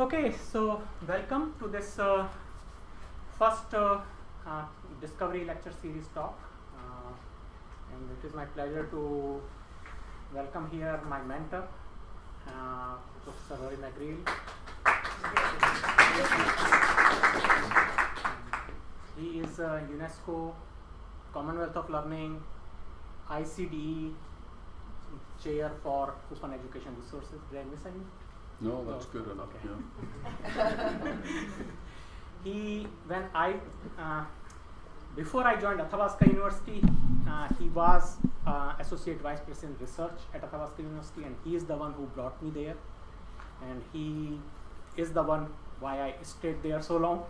Okay, so welcome to this uh, first uh, uh, Discovery Lecture Series talk. Uh, and it is my pleasure to welcome here my mentor, uh, Professor Rory McGreal. He is UNESCO Commonwealth of Learning ICDE chair for open education resources. Did I miss? No, that's good enough, yeah. he when I uh, before I joined Athabasca University, uh, he was uh, associate vice president research at Athabasca University, and he is the one who brought me there, and he is the one why I stayed there so long.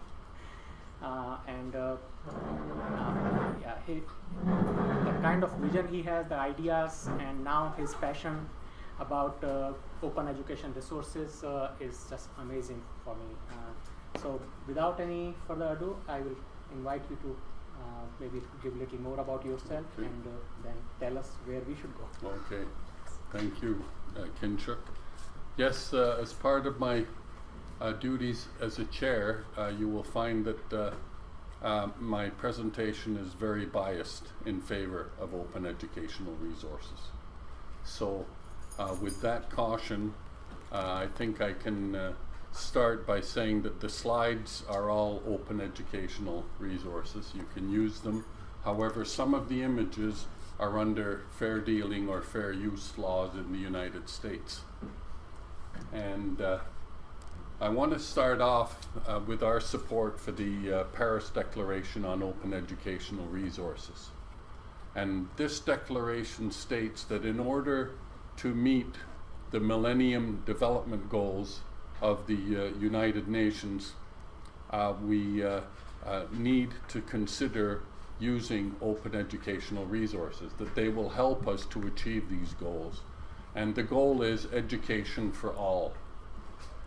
Uh, and uh, uh, yeah, he, the kind of vision he has, the ideas, and now his passion about uh, open education resources uh, is just amazing for me. Uh, so, without any further ado, I will invite you to uh, maybe give a little more about yourself Okay. and uh, then tell us where we should go. Okay, thank you, uh, Kinshuk. Yes, uh, as part of my uh, duties as a chair, uh, you will find that uh, uh, my presentation is very biased in favor of open educational resources. So, uh, with that caution, uh, I think I can uh, start by saying that the slides are all open educational resources. You can use them. However, some of the images are under fair dealing or fair use laws in the United States. And uh, I want to start off uh, with our support for the uh, Paris Declaration on Open Educational Resources. And this declaration states that in order to meet the Millennium Development Goals of the uh, United Nations, uh, we uh, uh, need to consider using open educational resources, that they will help us to achieve these goals. And the goal is education for all.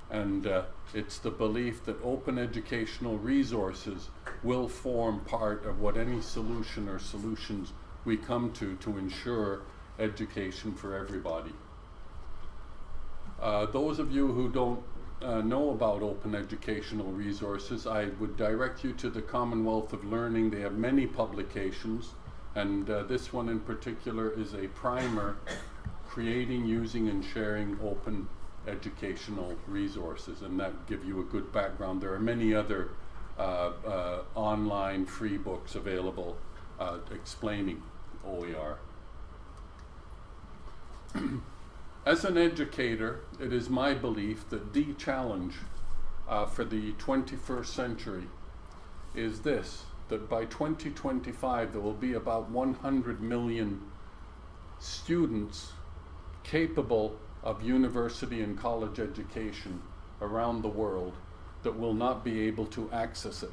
And uh, it's the belief that open educational resources will form part of what any solution or solutions we come to to ensure education for everybody. Uh, those of you who don't uh, know about open educational resources, I would direct you to the Commonwealth of Learning. They have many publications, and uh, this one in particular is a primer creating, using, and sharing open educational resources, and that give you a good background. There are many other uh, uh, online free books available uh, explaining OER. As an educator, it is my belief that the challenge uh, for the 21st century is this that by 2025 there will be about 100 million students capable of university and college education around the world that will not be able to access it,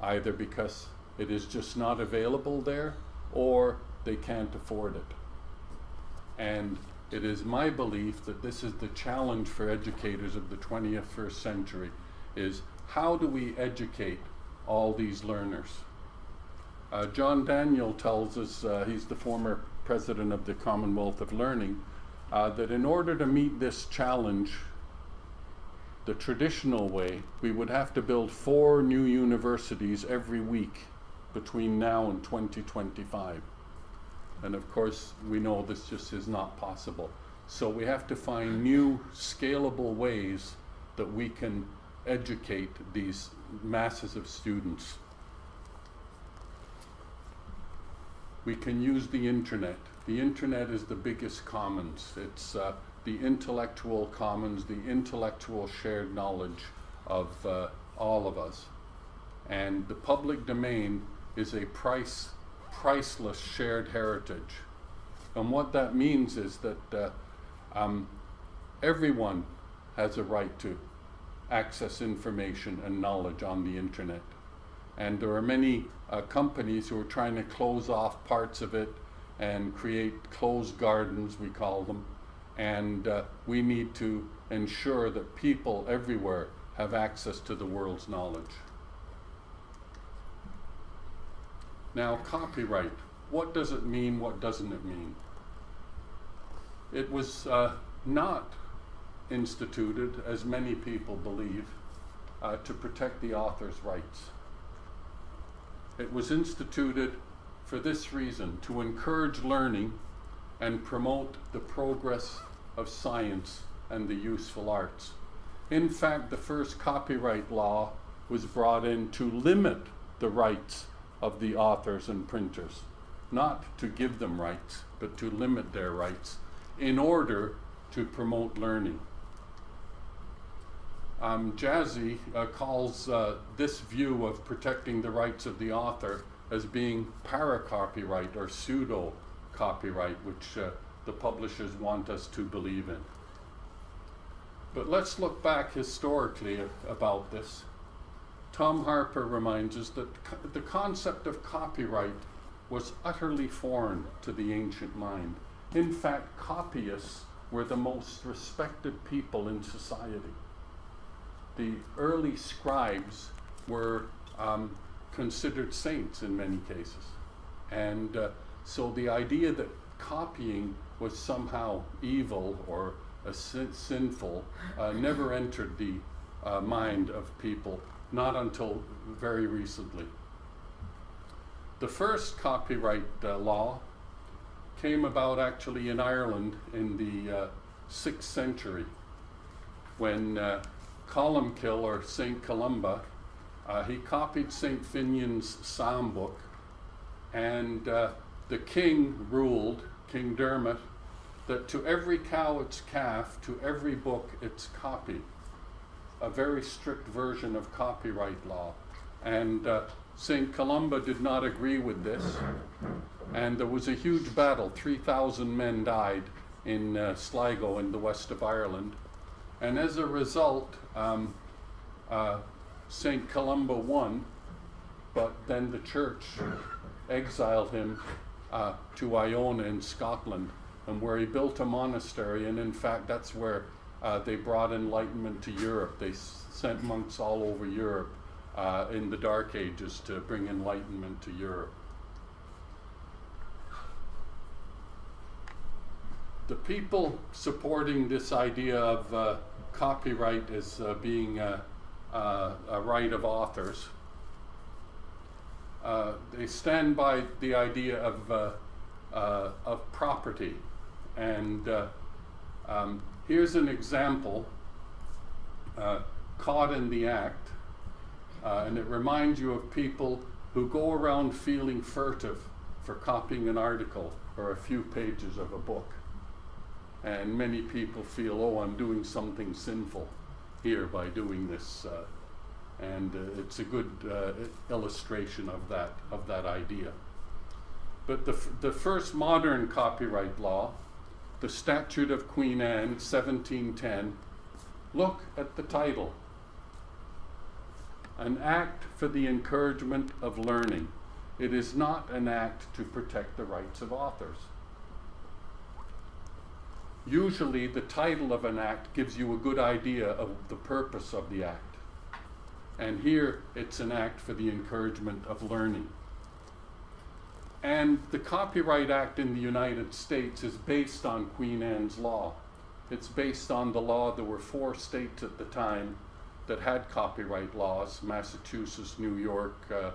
either because it is just not available there or they can't afford it. And it is my belief that this is the challenge for educators of the 21st century is how do we educate all these learners? Uh, John Daniel tells us, uh, he's the former president of the Commonwealth of Learning, uh, that in order to meet this challenge the traditional way, we would have to build four new universities every week between now and 2025. And of course, we know this just is not possible. So we have to find new scalable ways that we can educate these masses of students. We can use the internet. The internet is the biggest commons. It's uh, the intellectual commons, the intellectual shared knowledge of uh, all of us. And the public domain is a price, priceless shared heritage. And what that means is that uh, um, everyone has a right to access information and knowledge on the internet. And there are many uh, companies who are trying to close off parts of it and create closed gardens, we call them. And uh, we need to ensure that people everywhere have access to the world's knowledge. Now, copyright. What does it mean? What doesn't it mean? It was uh, not instituted, as many people believe, uh, to protect the author's rights. It was instituted for this reason to encourage learning and promote the progress of science and the useful arts. In fact, the first copyright law was brought in to limit the rights of the authors and printers, not to give them rights, but to limit their rights in order to promote learning. Um, Jaszi uh, calls uh, this view of protecting the rights of the author as being para-copyright or pseudo-copyright, which uh, the publishers want us to believe in. But let's look back historically about this. Tom Harper reminds us that the concept of copyright was utterly foreign to the ancient mind. In fact, copyists were the most respected people in society. The early scribes were um, considered saints in many cases. And uh, so the idea that copying was somehow evil or sin sinful uh, never entered the uh, mind of people, not until very recently. The first copyright uh, law came about actually in Ireland in the uh, 6th century when uh, Columkill or St. Columba, uh, he copied St. Finian's psalm book and the king ruled, King Dermot, that to every cow its calf, to every book its copy. A very strict version of copyright law. And uh, St. Columba did not agree with this. And there was a huge battle. 3,000 men died in uh, Sligo in the west of Ireland. And as a result, um, uh, St. Columba won, but then the church exiled him uh, to Iona in Scotland and where he built a monastery. And in fact, that's where uh, they brought enlightenment to Europe. They sent monks all over Europe uh, in the Dark Ages to bring enlightenment to Europe. The people supporting this idea of uh, copyright as uh, being a, a, right of authors, uh, they stand by the idea of, uh, of property and um, here's an example uh, caught in the act. Uh, and it reminds you of people who go around feeling furtive for copying an article or a few pages of a book. And many people feel, oh, I'm doing something sinful here by doing this. Uh, and uh, it's a good uh, illustration of that, of that idea. But the, the first modern copyright law the Statute of Queen Anne, 1710, look at the title An Act for the Encouragement of Learning. It is not an act to protect the rights of authors. Usually, the title of an act gives you a good idea of the purpose of the act. And here, it's an act for the encouragement of learning. And the Copyright Act in the United States is based on Queen Anne's law. It's based on the law. There were four states at the time that had copyright laws Massachusetts, New York, uh,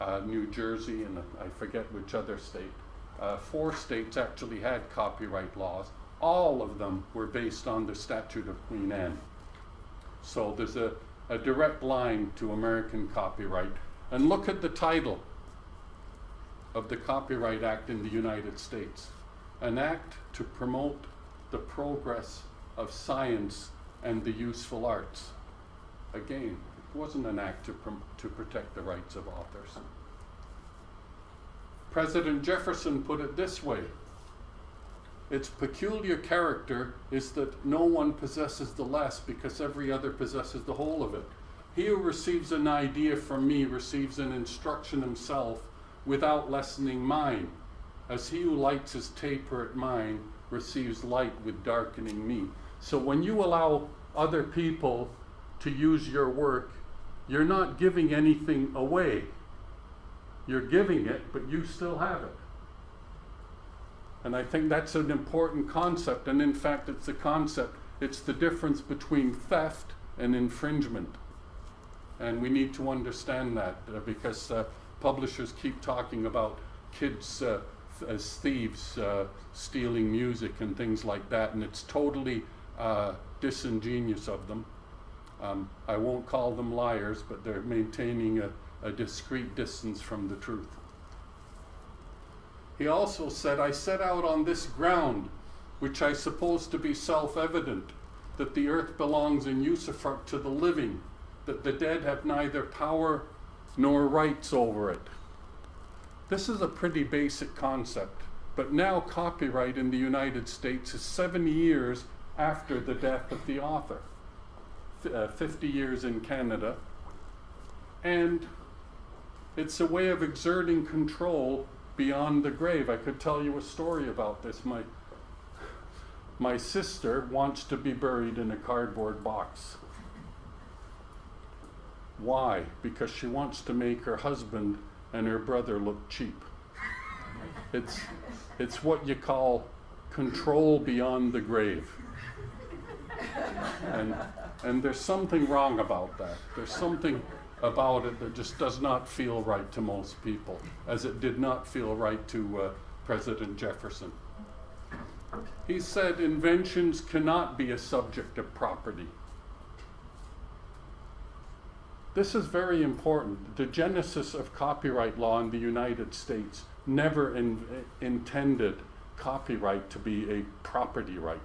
uh, New Jersey, and I forget which other state. Uh, four states actually had copyright laws. All of them were based on the Statute of Queen Anne. So there's a, a direct line to American copyright. And look at the title of the Copyright Act in the United States, an act to promote the progress of science and the useful arts. Again, it wasn't an act to, to protect the rights of authors. President Jefferson put it this way its peculiar character is that no one possesses the less because every other possesses the whole of it. He who receives an idea from me receives an instruction himself without lessening mine, as he who lights his taper at mine receives light with darkening me. So when you allow other people to use your work, you're not giving anything away. You're giving it, but you still have it. And I think that's an important concept. And in fact, it's a concept It's the difference between theft and infringement. And we need to understand that uh, because uh, publishers keep talking about kids uh, as thieves uh, stealing music and things like that, and it's totally uh, disingenuous of them. Um, I won't call them liars, but they're maintaining a, a discreet distance from the truth. He also said, I set out on this ground, which I suppose to be self evident, that the earth belongs in usufruct to the living, that the dead have neither power nor rights over it. This is a pretty basic concept, but now copyright in the United States is seven years after the death of the author, uh, 50 years in Canada, and it's a way of exerting control beyond the grave. I could tell you a story about this. My my sister wants to be buried in a cardboard box. Why? Because she wants to make her husband and her brother look cheap. It's it's what you call control beyond the grave. And and there's something wrong about that. There's something about it that just does not feel right to most people, as it did not feel right to uh, President Jefferson. He said inventions cannot be a subject of property. This is very important. The genesis of copyright law in the United States never in, intended copyright to be a property right.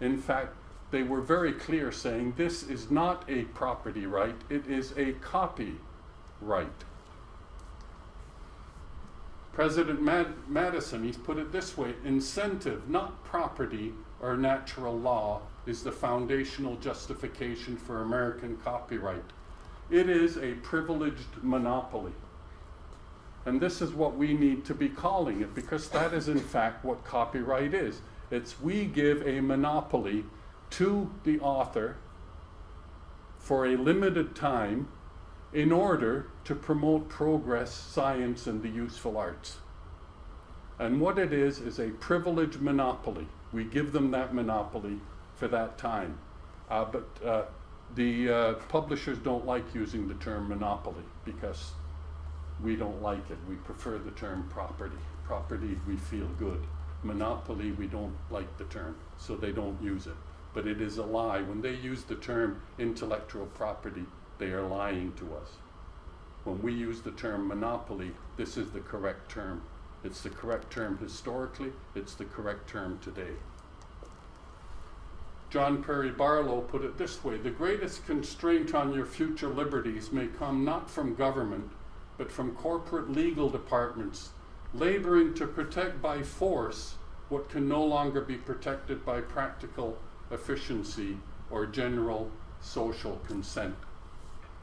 In fact, they were very clear saying this is not a property right, it is a copy right. President Mad- Madison, he's put it this way incentive, not property or natural law, is the foundational justification for American copyright. It is a privileged monopoly. And this is what we need to be calling it because that is, in fact, what copyright is. It's we give a monopoly to the author for a limited time in order to promote progress, science, and the useful arts. And what it is, is a privileged monopoly. We give them that monopoly for that time. Uh, but uh, the uh, publishers don't like using the term monopoly because we don't like it. We prefer the term property. Property, we feel good. Monopoly, we don't like the term, so they don't use it. But it is a lie. When they use the term intellectual property, they are lying to us. When we use the term monopoly, this is the correct term. It's the correct term historically, it's the correct term today. John Perry Barlow put it this way The greatest constraint on your future liberties may come not from government, but from corporate legal departments laboring to protect by force what can no longer be protected by practical efficiency or general social consent.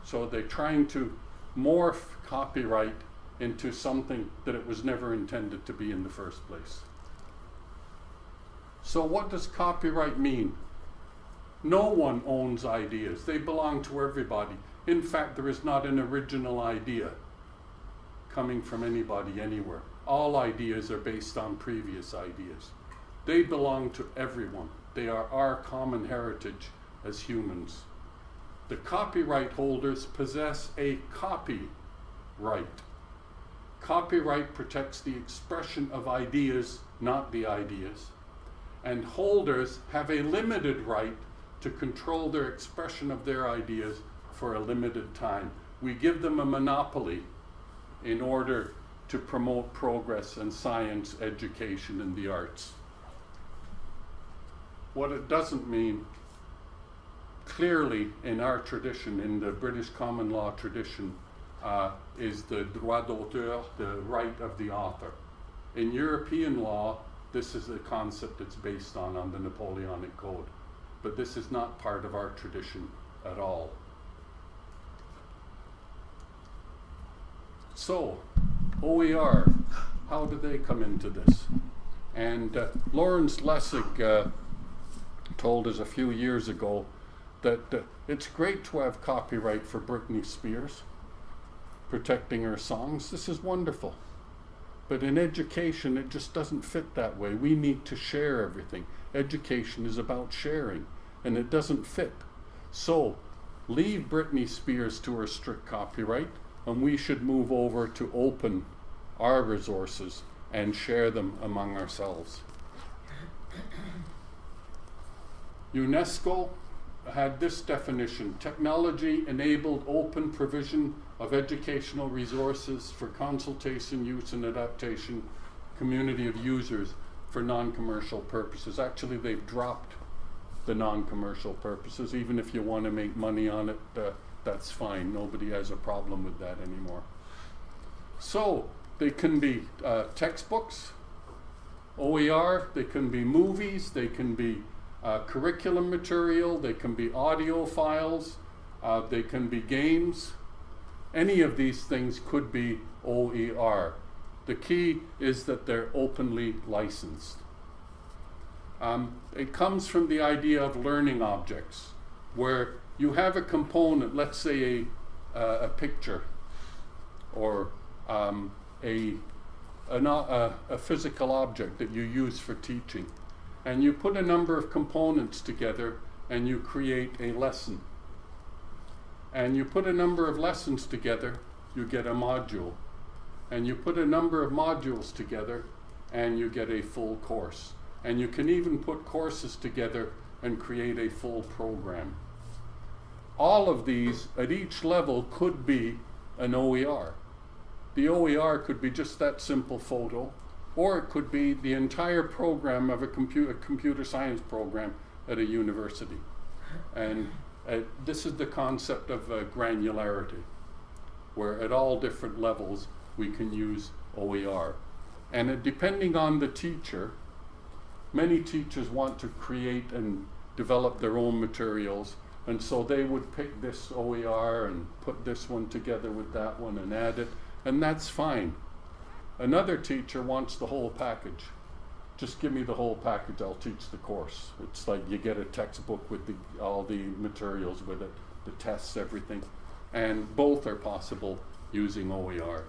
So they're trying to morph copyright into something that it was never intended to be in the first place. So, what does copyright mean? No one owns ideas, they belong to everybody. In fact, there is not an original idea coming from anybody anywhere. All ideas are based on previous ideas. They belong to everyone, they are our common heritage as humans. The copyright holders possess a copyright. Copyright protects the expression of ideas, not the ideas. And holders have a limited right to control their expression of their ideas for a limited time. We give them a monopoly in order to promote progress in science, education, and the arts. What it doesn't mean, clearly in our tradition, in the British common law tradition, uh, is the droit d'auteur, the right of the author. In European law, this is a concept that's based on, on the Napoleonic Code. But this is not part of our tradition at all. So, OER, how do they come into this? And uh, Lawrence Lessig uh, told us a few years ago that uh, it's great to have copyright for Britney Spears protecting her songs. This is wonderful. But in education, it just doesn't fit that way. We need to share everything. Education is about sharing, and it doesn't fit. So, leave Britney Spears to her strict copyright, and we should move over to open our resources and share them among ourselves. UNESCO had this definition technology enabled open provision of educational resources for consultation, use, and adaptation, community of users for non commercial purposes. Actually, they've dropped the non commercial purposes. Even if you want to make money on it, uh, that's fine. Nobody has a problem with that anymore. So, they can be uh, textbooks, OER, they can be movies, they can be uh, curriculum material, they can be audio files, uh, they can be games. Any of these things could be OER. The key is that they're openly licensed. Um, it comes from the idea of learning objects, where you have a component, let's say a, uh, a picture or um, a, a, a physical object that you use for teaching and you put a number of components together and you create a lesson. And you put a number of lessons together, you get a module. And you put a number of modules together and you get a full course. And you can even put courses together and create a full program. All of these at each level could be an OER. The OER could be just that simple photo, or it could be the entire program of a computer, computer science program at a university. And uh, this is the concept of uh, granularity, where at all different levels we can use OER. And uh, depending on the teacher, many teachers want to create and develop their own materials, and so they would pick this OER and put this one together with that one and add it, and that's fine. Another teacher wants the whole package. Just give me the whole package, I'll teach the course. It's like you get a textbook with the, all the materials with it, the tests, everything. And both are possible using OER.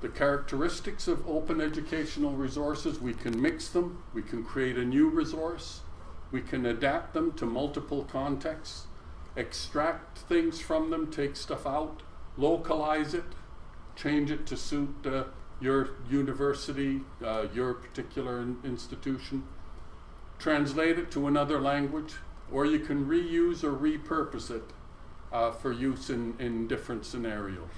The characteristics of open educational resources, we can mix them, we can create a new resource, we can adapt them to multiple contexts, extract things from them, take stuff out, localize it, change it to suit uh, your university, uh, your particular in institution, translate it to another language, or you can reuse or repurpose it uh, for use in, in different scenarios.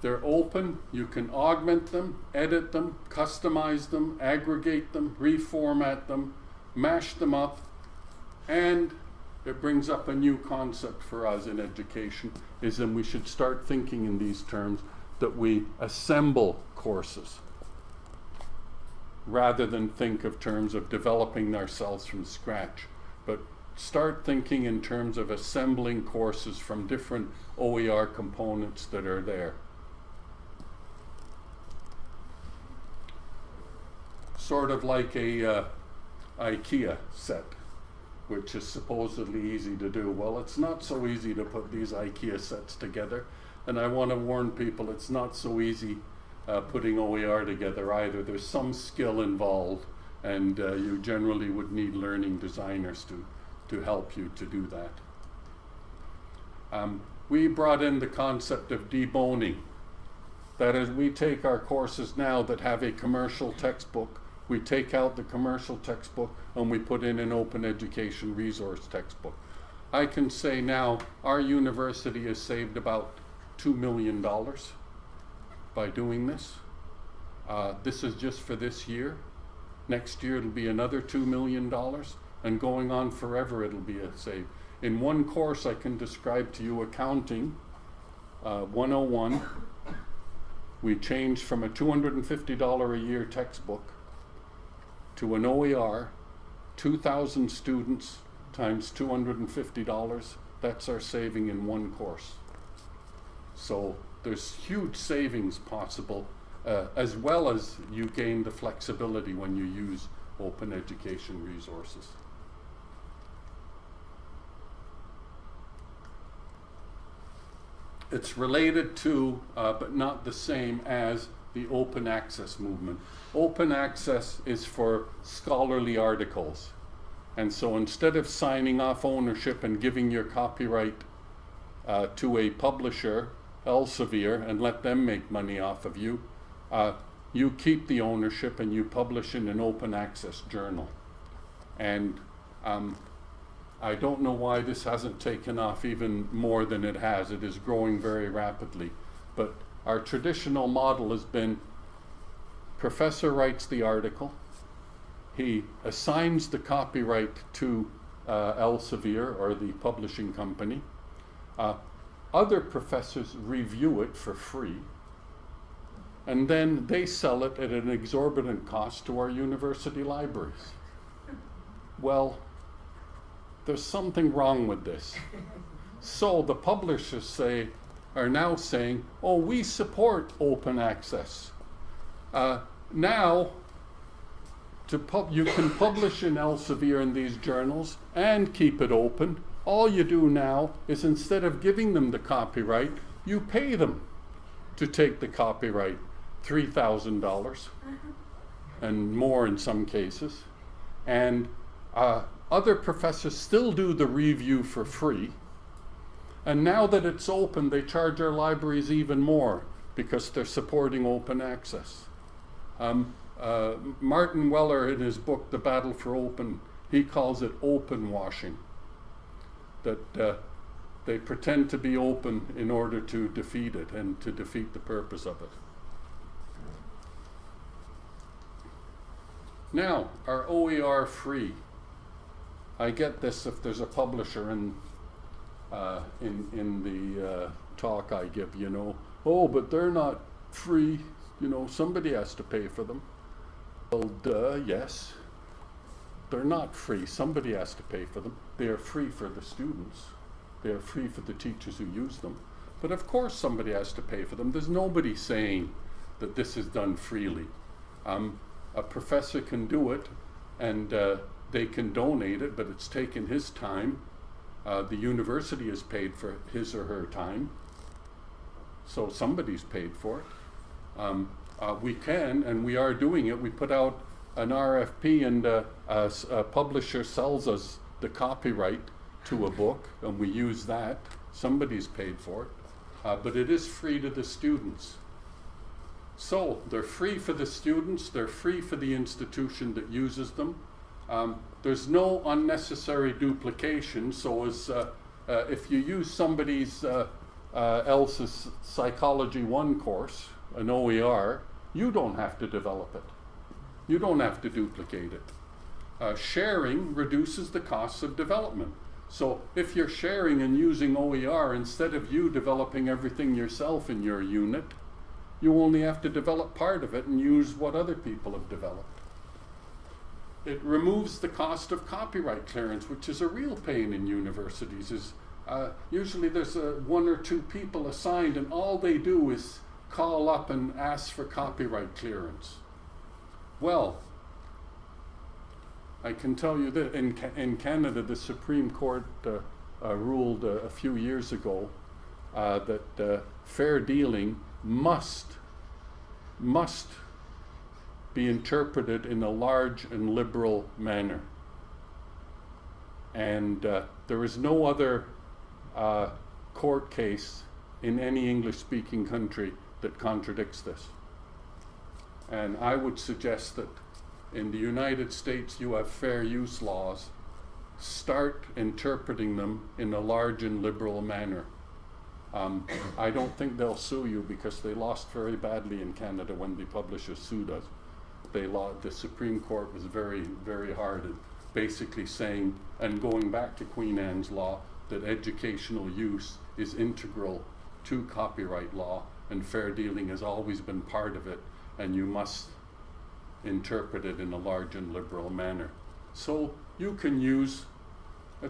They're open, you can augment them, edit them, customize them, aggregate them, reformat them, mash them up, and it brings up a new concept for us in education is that we should start thinking in these terms that we assemble courses rather than think of terms of developing ourselves from scratch but start thinking in terms of assembling courses from different OER components that are there. Sort of like a uh, IKEA set which is supposedly easy to do. Well, it's not so easy to put these IKEA sets together. And I want to warn people it's not so easy uh, putting OER together either. There's some skill involved, and uh, you generally would need learning designers to, to help you to do that. Um, we brought in the concept of deboning. That is, we take our courses now that have a commercial textbook we take out the commercial textbook and we put in an open education resource textbook. I can say now our university has saved about $2 million by doing this. Uh, this is just for this year. Next year it'll be another $2 million and going on forever it'll be a save. In one course I can describe to you accounting uh, 101. We changed from a $250 a year textbook to an OER, 2,000 students times $250, that's our saving in one course. So there's huge savings possible, uh, as well as you gain the flexibility when you use open education resources. It's related to, uh, but not the same as, the open access movement. Open access is for scholarly articles. And so instead of signing off ownership and giving your copyright uh, to a publisher, Elsevier, and let them make money off of you, uh, you keep the ownership and you publish in an open access journal. And um, I don't know why this hasn't taken off even more than it has. It is growing very rapidly. But our traditional model has been professor writes the article, he assigns the copyright to uh, Elsevier or the publishing company. Uh, other professors review it for free, and then they sell it at an exorbitant cost to our university libraries. Well, there's something wrong with this. So the publishers say, are now saying, oh, we support open access. Uh, now, to pub- you can publish in Elsevier in these journals and keep it open. All you do now is instead of giving them the copyright, you pay them to take the copyright $3,000 and more in some cases. And uh, other professors still do the review for free. And now that it's open, they charge our libraries even more because they're supporting open access. Um, uh, Martin Weller, in his book, The Battle for Open, he calls it open washing. That uh, they pretend to be open in order to defeat it and to defeat the purpose of it. Now, are OER free? I get this if there's a publisher in, uh, in, in the uh, talk I give, you know, oh, but they're not free, you know, somebody has to pay for them. Well, duh, yes. They're not free. Somebody has to pay for them. They are free for the students. They are free for the teachers who use them. But of course, somebody has to pay for them. There's nobody saying that this is done freely. Um, a professor can do it, and uh, they can donate it, but it's taken his time. Uh, the university has paid for his or her time, so somebody's paid for it. Um, uh, we can, and we are doing it. We put out an RFP, and uh, a, a publisher sells us the copyright to a book, and we use that. Somebody's paid for it, uh, but it is free to the students. So they're free for the students, they're free for the institution that uses them. Um, there's no unnecessary duplication, so as, uh, uh, if you use somebody's uh, uh else's Psychology 1 course, an OER, you don't have to develop it. You don't have to duplicate it. Uh, sharing reduces the costs of development. So if you're sharing and using OER, instead of you developing everything yourself in your unit, you only have to develop part of it and use what other people have developed. It removes the cost of copyright clearance, which is a real pain in universities. Is uh, usually there's a, one or two people assigned, and all they do is call up and ask for copyright clearance. Well, I can tell you that in, in Canada, the Supreme Court uh, uh, ruled uh, a few years ago uh, that uh, fair dealing must, must be interpreted in a large and liberal manner. And uh, there is no other court case in any English speaking country that contradicts this. And I would suggest that in the United States you have fair use laws. Start interpreting them in a large and liberal manner. Um, I don't think they'll sue you because they lost very badly in Canada when the publishers sued us. Law, the Supreme Court was very, very hard at basically saying, and going back to Queen Anne's law, that educational use is integral to copyright law and fair dealing has always been part of it, and you must interpret it in a large and liberal manner. So you can use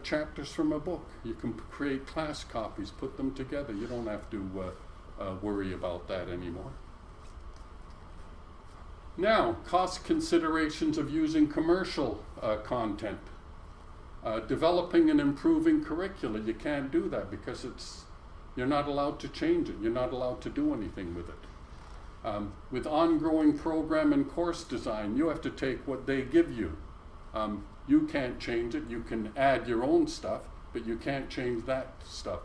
chapters from a book. You can create class copies, put them together. You don't have to uh, uh, worry about that anymore. Now, cost considerations of using commercial uh, content. Uh, developing and improving curricula, you can't do that because it's You're not allowed to change it. You're not allowed to do anything with it. Um, with ongoing program and course design, you have to take what they give you. Um, you can't change it. You can add your own stuff, but you can't change that stuff.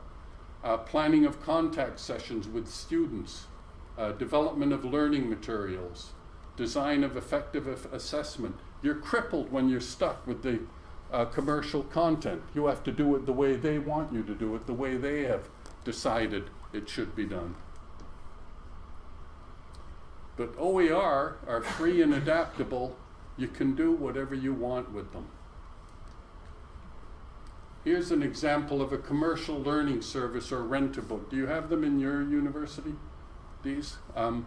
Uh, planning of contact sessions with students, uh, development of learning materials, design of effective assessment. You're crippled when you're stuck with the uh, commercial content. You have to do it the way they want you to do it, the way they have decided it should be done. But OER are free and adaptable. You can do whatever you want with them. Here's an example of a commercial learning service or rent a book. Do you have them in your university? These? Um,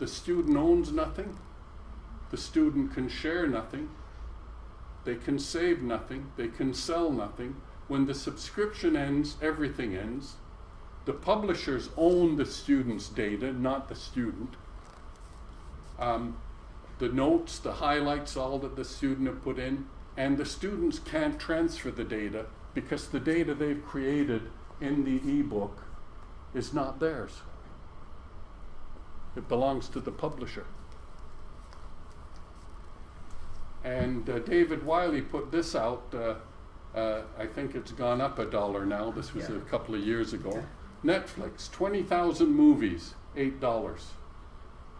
the student owns nothing. The student can share nothing. They can save nothing. They can sell nothing. When the subscription ends, everything ends. The publishers own the student's data, not the student. Um, the notes, the highlights, all that the student have put in, and the students can't transfer the data because the data they've created in the ebook is not theirs. It belongs to the publisher. And uh, David Wiley put this out. Uh, uh, I think it's gone up a dollar now. This was Yeah. a couple of years ago. Netflix, 20,000 movies, $8.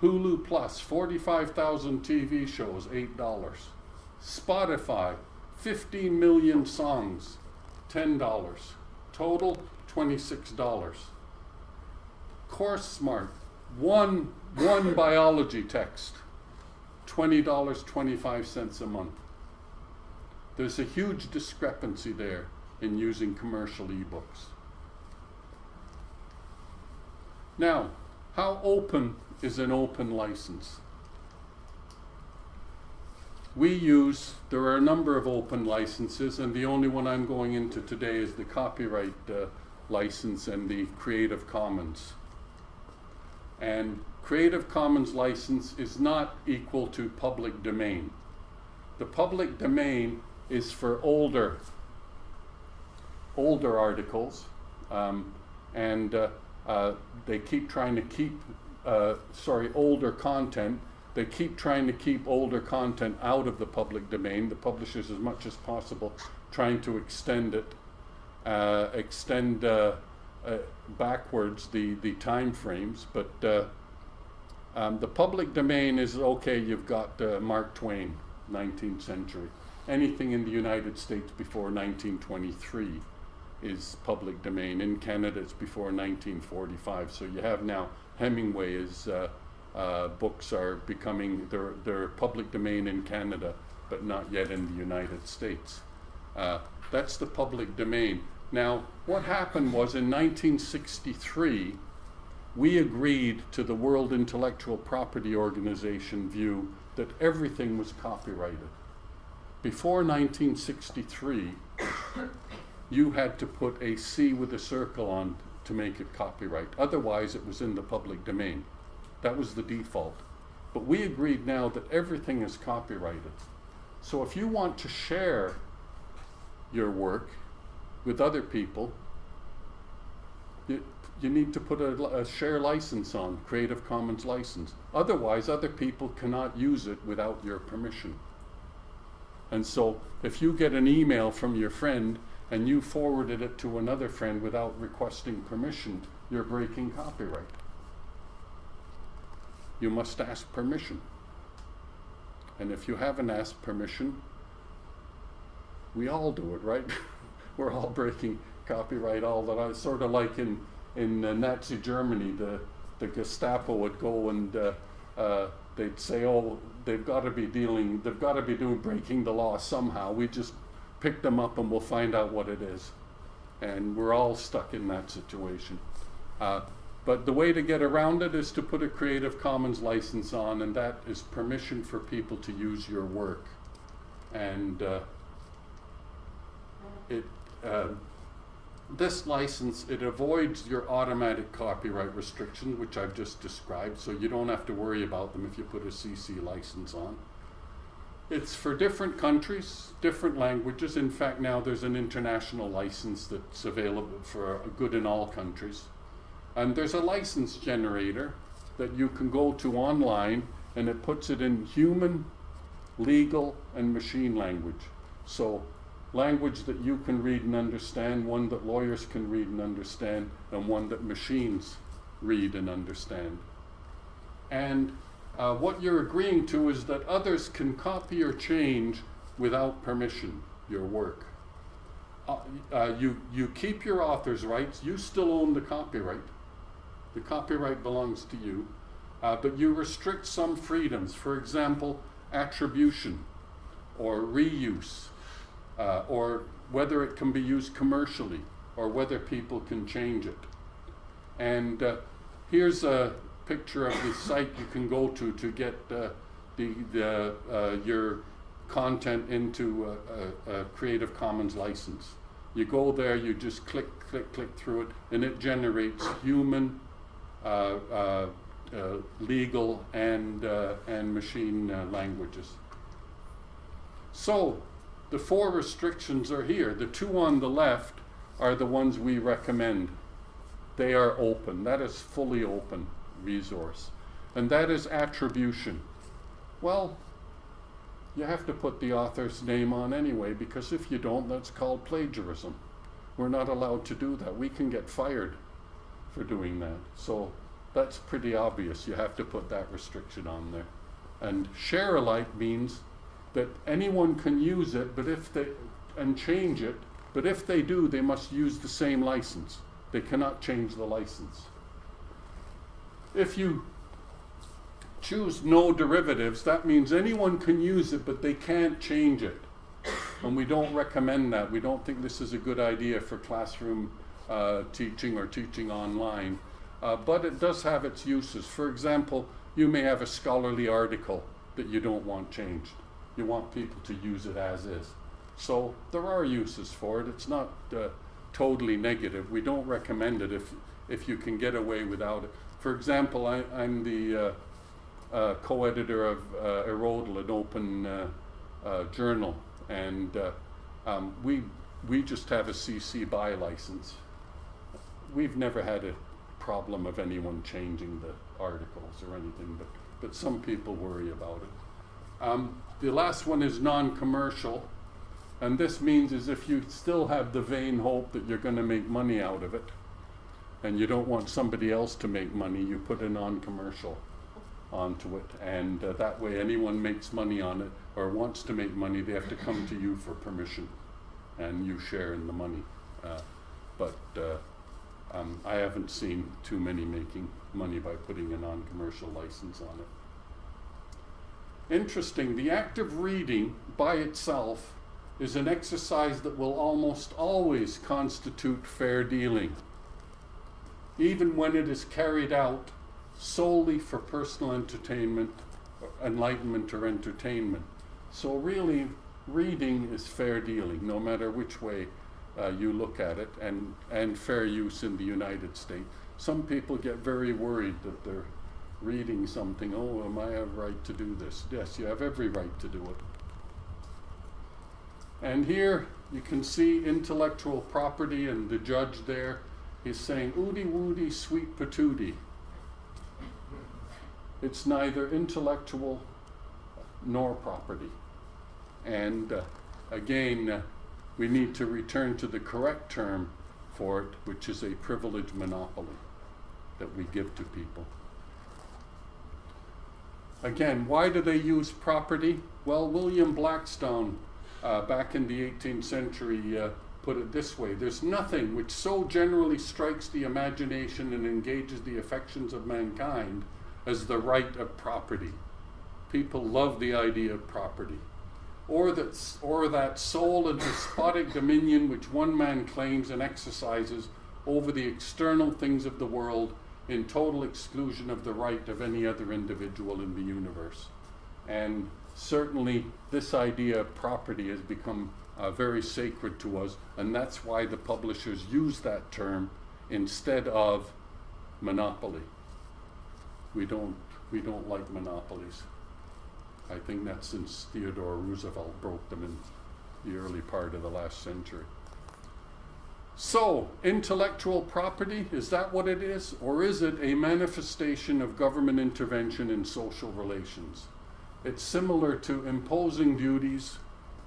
Hulu Plus, 45,000 TV shows, $8. Spotify, 15 million songs, $10. Total, $26. CourseSmart, one, one biology text, $20.25 a month. There's a huge discrepancy there in using commercial ebooks. Now, how open is an open license? We use, there are a number of open licenses, and the only one I'm going into today is the copyright uh, license and the Creative Commons. And Creative Commons license is not equal to public domain. The public domain is for older, older articles, um, and uh, uh, they keep trying to keep, uh, sorry, older content. They keep trying to keep older content out of the public domain. The publishers, as much as possible, trying to extend it, uh, extend uh, backwards the the time frames. But uh, um, the public domain is okay. You've got uh, Mark Twain, 19th century. Anything in the United States before 1923 is public domain. In Canada, it's before 1945. So you have now Hemingway is uh, uh, books are becoming they're they're public domain in Canada, but not yet in the United States. That's the public domain. Now, what happened was in 1963, we agreed to the World Intellectual Property Organization view that everything was copyrighted. Before 1963, you had to put a C with a circle on to make it copyright. Otherwise, it was in the public domain. That was the default. But we agreed now that everything is copyrighted. So if you want to share your work with other people, you, you need to put a, a share license on, Creative Commons license. Otherwise, other people cannot use it without your permission. And so, if you get an email from your friend and you forwarded it to another friend without requesting permission, you're breaking copyright. You must ask permission. And if you haven't asked permission, we all do it, right? We're all breaking copyright all the time. Sort of like in in uh, Nazi Germany, the the Gestapo would go and uh, uh, they'd say, "Oh, they've got to be dealing, they've got to be doing breaking the law somehow." We just pick them up and we'll find out what it is, and we're all stuck in that situation. Uh, but the way to get around it is to put a Creative Commons license on, and that is permission for people to use your work. And uh, it, uh, this license, it avoids your automatic copyright restrictions, which I've just described, so you don't have to worry about them if you put a CC license on. it's for different countries, different languages. In fact, now there's an international license that's available for good in all countries. And there's a license generator that you can go to online and it puts it in human, legal, and machine language. So, language that you can read and understand, one that lawyers can read and understand, and one that machines read and understand. And uh, what you're agreeing to is that others can copy or change without permission your work. Uh, uh, you, you keep your author's rights, you still own the copyright. The copyright belongs to you, uh, but you restrict some freedoms. For example, attribution or reuse, uh, or whether it can be used commercially, or whether people can change it. And uh, here's a picture of the site you can go to to get uh, the, the uh, your content into a, a, a, Creative Commons license. You go there, you just click, click, click through it, and it generates human, uh, uh, uh legal, and, uh, and machine languages. So, the four restrictions are here. The two on the left are the ones we recommend. They are open. That is fully open resource. And that is attribution. Well, you have to put the author's name on anyway, because if you don't, that's called plagiarism. We're not allowed to do that. We can get fired for doing that. So that's pretty obvious. You have to put that restriction on there. And share alike means that anyone can use it, but if they and change it, but if they do, they must use the same license. They cannot change the license. If you choose no derivatives, that means anyone can use it, but they can't change it. And we don't recommend that. We don't think this is a good idea for classroom uh, teaching or teaching online. Uh, but it does have its uses. For example, you may have a scholarly article that you don't want changed. You want people to use it as is. So there are uses for it. It's not uh, totally negative. We don't recommend it if, if you can get away without it. For example, I, am the uh, uh, co-editor of uh, an open uh, uh, journal, and uh, um, we we just have a CC BY license. We've never had a problem of anyone changing the articles or anything, but but some people worry about it. Um, the last one is non-commercial, and this means is if you still have the vain hope that you're going to make money out of it, and you don't want somebody else to make money, you put a non-commercial onto it, and uh, that way anyone makes money on it or wants to make money, they have to come to you for permission, and you share in the money. Uh, but uh, um, I haven't seen too many making money by putting a non-commercial license on it. Interesting, the act of reading by itself is an exercise that will almost always constitute fair dealing even when it is carried out solely for personal entertainment, enlightenment, or entertainment. So, really, reading is fair dealing, no matter which way uh, you look at it, and, and fair use in the United States. Some people get very worried that they're reading something. Oh, am I have right to do this? Yes, you have every right to do it. And here you can see intellectual property and the judge there He's saying, Oody woody, sweet patootie. It's neither intellectual nor property. And uh, again, uh, we need to return to the correct term for it, which is a privilege monopoly that we give to people. Again, why do they use property? Well, William Blackstone, uh, back in the 18th century, uh, put it this way there's nothing which so generally strikes the imagination and engages the affections of mankind as the right of property. People love the idea of property. Or that, or that sole and despotic dominion which one man claims and exercises over the external things of the world in total exclusion of the right of any other individual in the universe. And certainly, this idea of property has become uh, very sacred to us, and that's why the publishers use that term instead of monopoly. We don't, we don't like monopolies. I think that's since Theodore Roosevelt broke them in the early part of the last century. So, intellectual property, is that what it is? Or is it a manifestation of government intervention in social relations? It's similar to imposing duties,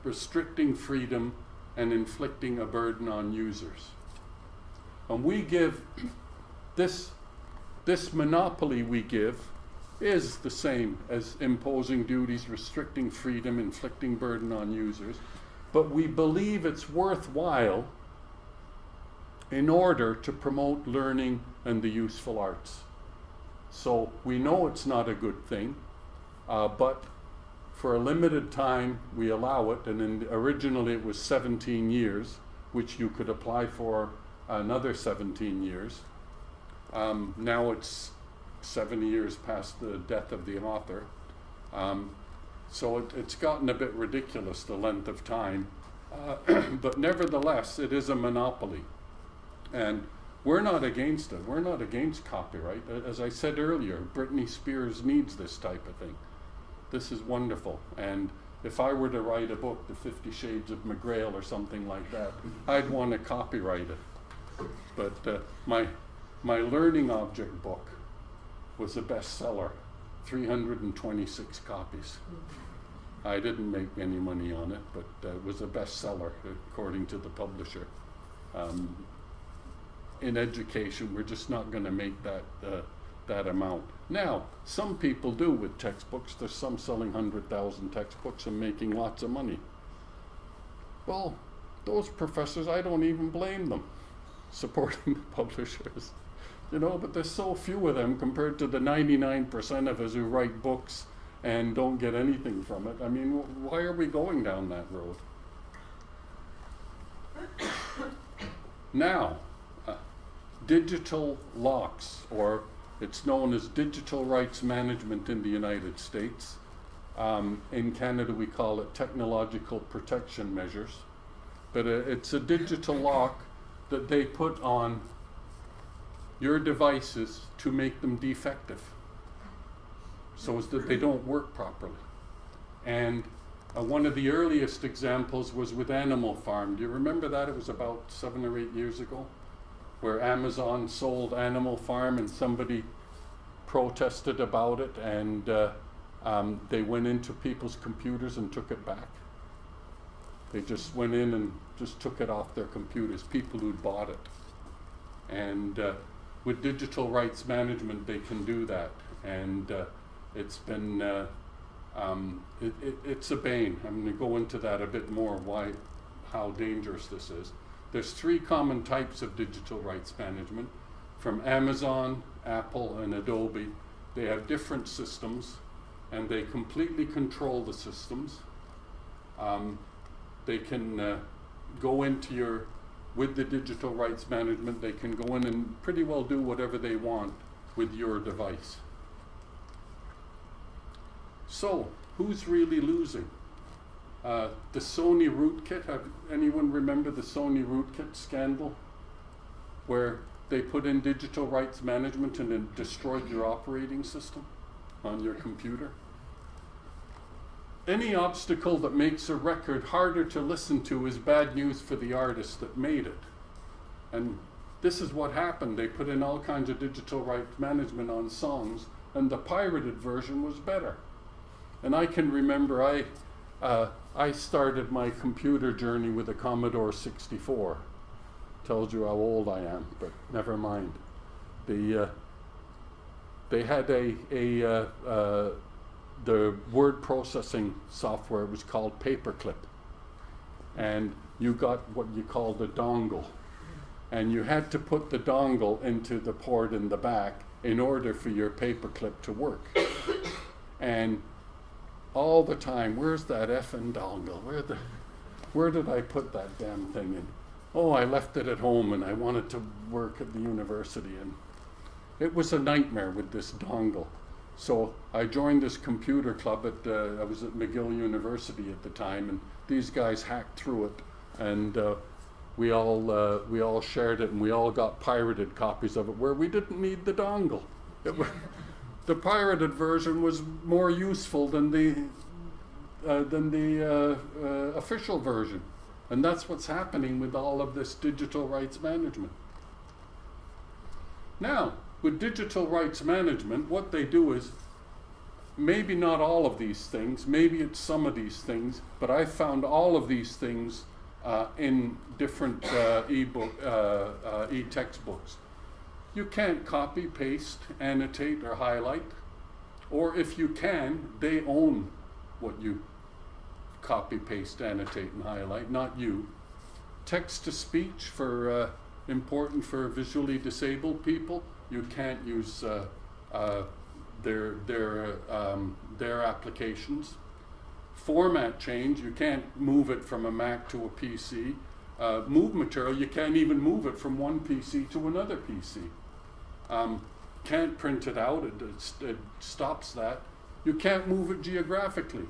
restricting freedom, and inflicting a burden on users. And we give this, this monopoly we give is the same as imposing duties, restricting freedom, inflicting burden on users, but we believe it's worthwhile in order to promote learning and the useful arts. So we know it's not a good thing, uh, but for a limited time we allow it, and in, originally it was 17 years, which you could apply for another 17 years. Um, now it's 70 years past the death of the author. Um, so it, it's gotten a bit ridiculous, the length of time. Uh, but nevertheless, it is a monopoly. And we're not against it. We're not against copyright. As I said earlier, Britney Spears needs this type of thing. This is wonderful. And if I were to write a book, The Fifty Shades of McGreal or something like that, I'd want to copyright it. But uh, my, my learning object book was a bestseller, 326 copies. I didn't make any money on it, but uh, it was a bestseller according to the publisher. Um, in education, we're just not going to make that uh, that amount. Now, some people do with textbooks. There's some selling 100,000 textbooks and making lots of money. Well, those professors, I don't even blame them supporting the publishers. You know, but there's so few of them compared to the 99% of us who write books and don't get anything from it. I mean, why are we going down that road? now, digital locks, or it's known as digital rights management in the United States. Um, in Canada, we call it technological protection measures. But uh, it's a digital lock that they put on your devices to make them defective so as that they don't work properly. And uh, one of the earliest examples was with Animal Farm. Do you remember that? It was about seven or eight years ago, where Amazon sold Animal Farm and somebody protested about it and uh, um, they went into people's computers and took it back. They just went in and just took it off their computers, people who'd bought it. And uh, with digital rights management, they can do that. And uh, it's been, uh, um, it, it, it's a bane. I'm going to go into that a bit more, why, how dangerous this is. There's three common types of digital rights management from Amazon, Apple, and Adobe. They have different systems and they completely control the systems. Um, they can uh, go into your with the digital rights management, they can go in and pretty well do whatever they want with your device. So, who's really losing? Uh, the Sony rootkit, have anyone remember the Sony rootkit scandal? Where they put in digital rights management and then destroyed your operating system on your computer? Any obstacle that makes a record harder to listen to is bad news for the artist that made it. And this is what happened. They put in all kinds of digital rights management on songs, and the pirated version was better. And I can remember I, uh, I started my computer journey with a Commodore 64. Tells you how old I am, but never mind. The, uh, they had a, a uh, uh the word processing software was called Paperclip. And you got what you called a dongle. And you had to put the dongle into the port in the back in order for your paperclip to work. and all the time, where's that effing dongle? Where, the, where did I put that damn thing in? Oh, I left it at home and I wanted to work at the university. And it was a nightmare with this dongle. So I joined this computer club at, uh, I was at McGill University at the time, and these guys hacked through it, and uh, we all uh, we all shared it, and we all got pirated copies of it where we didn't need the dongle. The pirated version was more useful than the uh, than the uh, uh, official version. And that's what's happening with all of this digital rights management. Now, with digital rights management, what they do is maybe not all of these things, maybe it's some of these things, but I found all of these things uh, in different uh, uh, e-textbooks. You can't copy, paste, annotate, or highlight. Or if you can, they own what you copy, paste, annotate, and highlight, not you. Text to speech for uh, important for visually disabled people. You can't use uh, uh, their their um, their applications. Format change. You can't move it from a Mac to a PC. Uh, move material. You can't even move it from one PC to another PC. Um, can't print it out. It, it, it stops that. You can't move it geographically.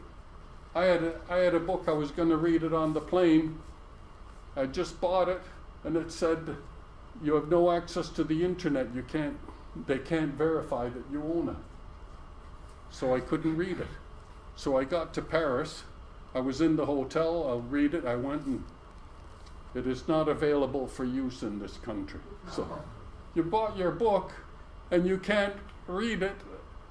I had a, I had a book, I was going to read it on the plane. I just bought it, and it said, You have no access to the internet. You can't, they can't verify that you own it. So I couldn't read it. So I got to Paris. I was in the hotel. I'll read it. I went and it is not available for use in this country. So you bought your book and you can't read it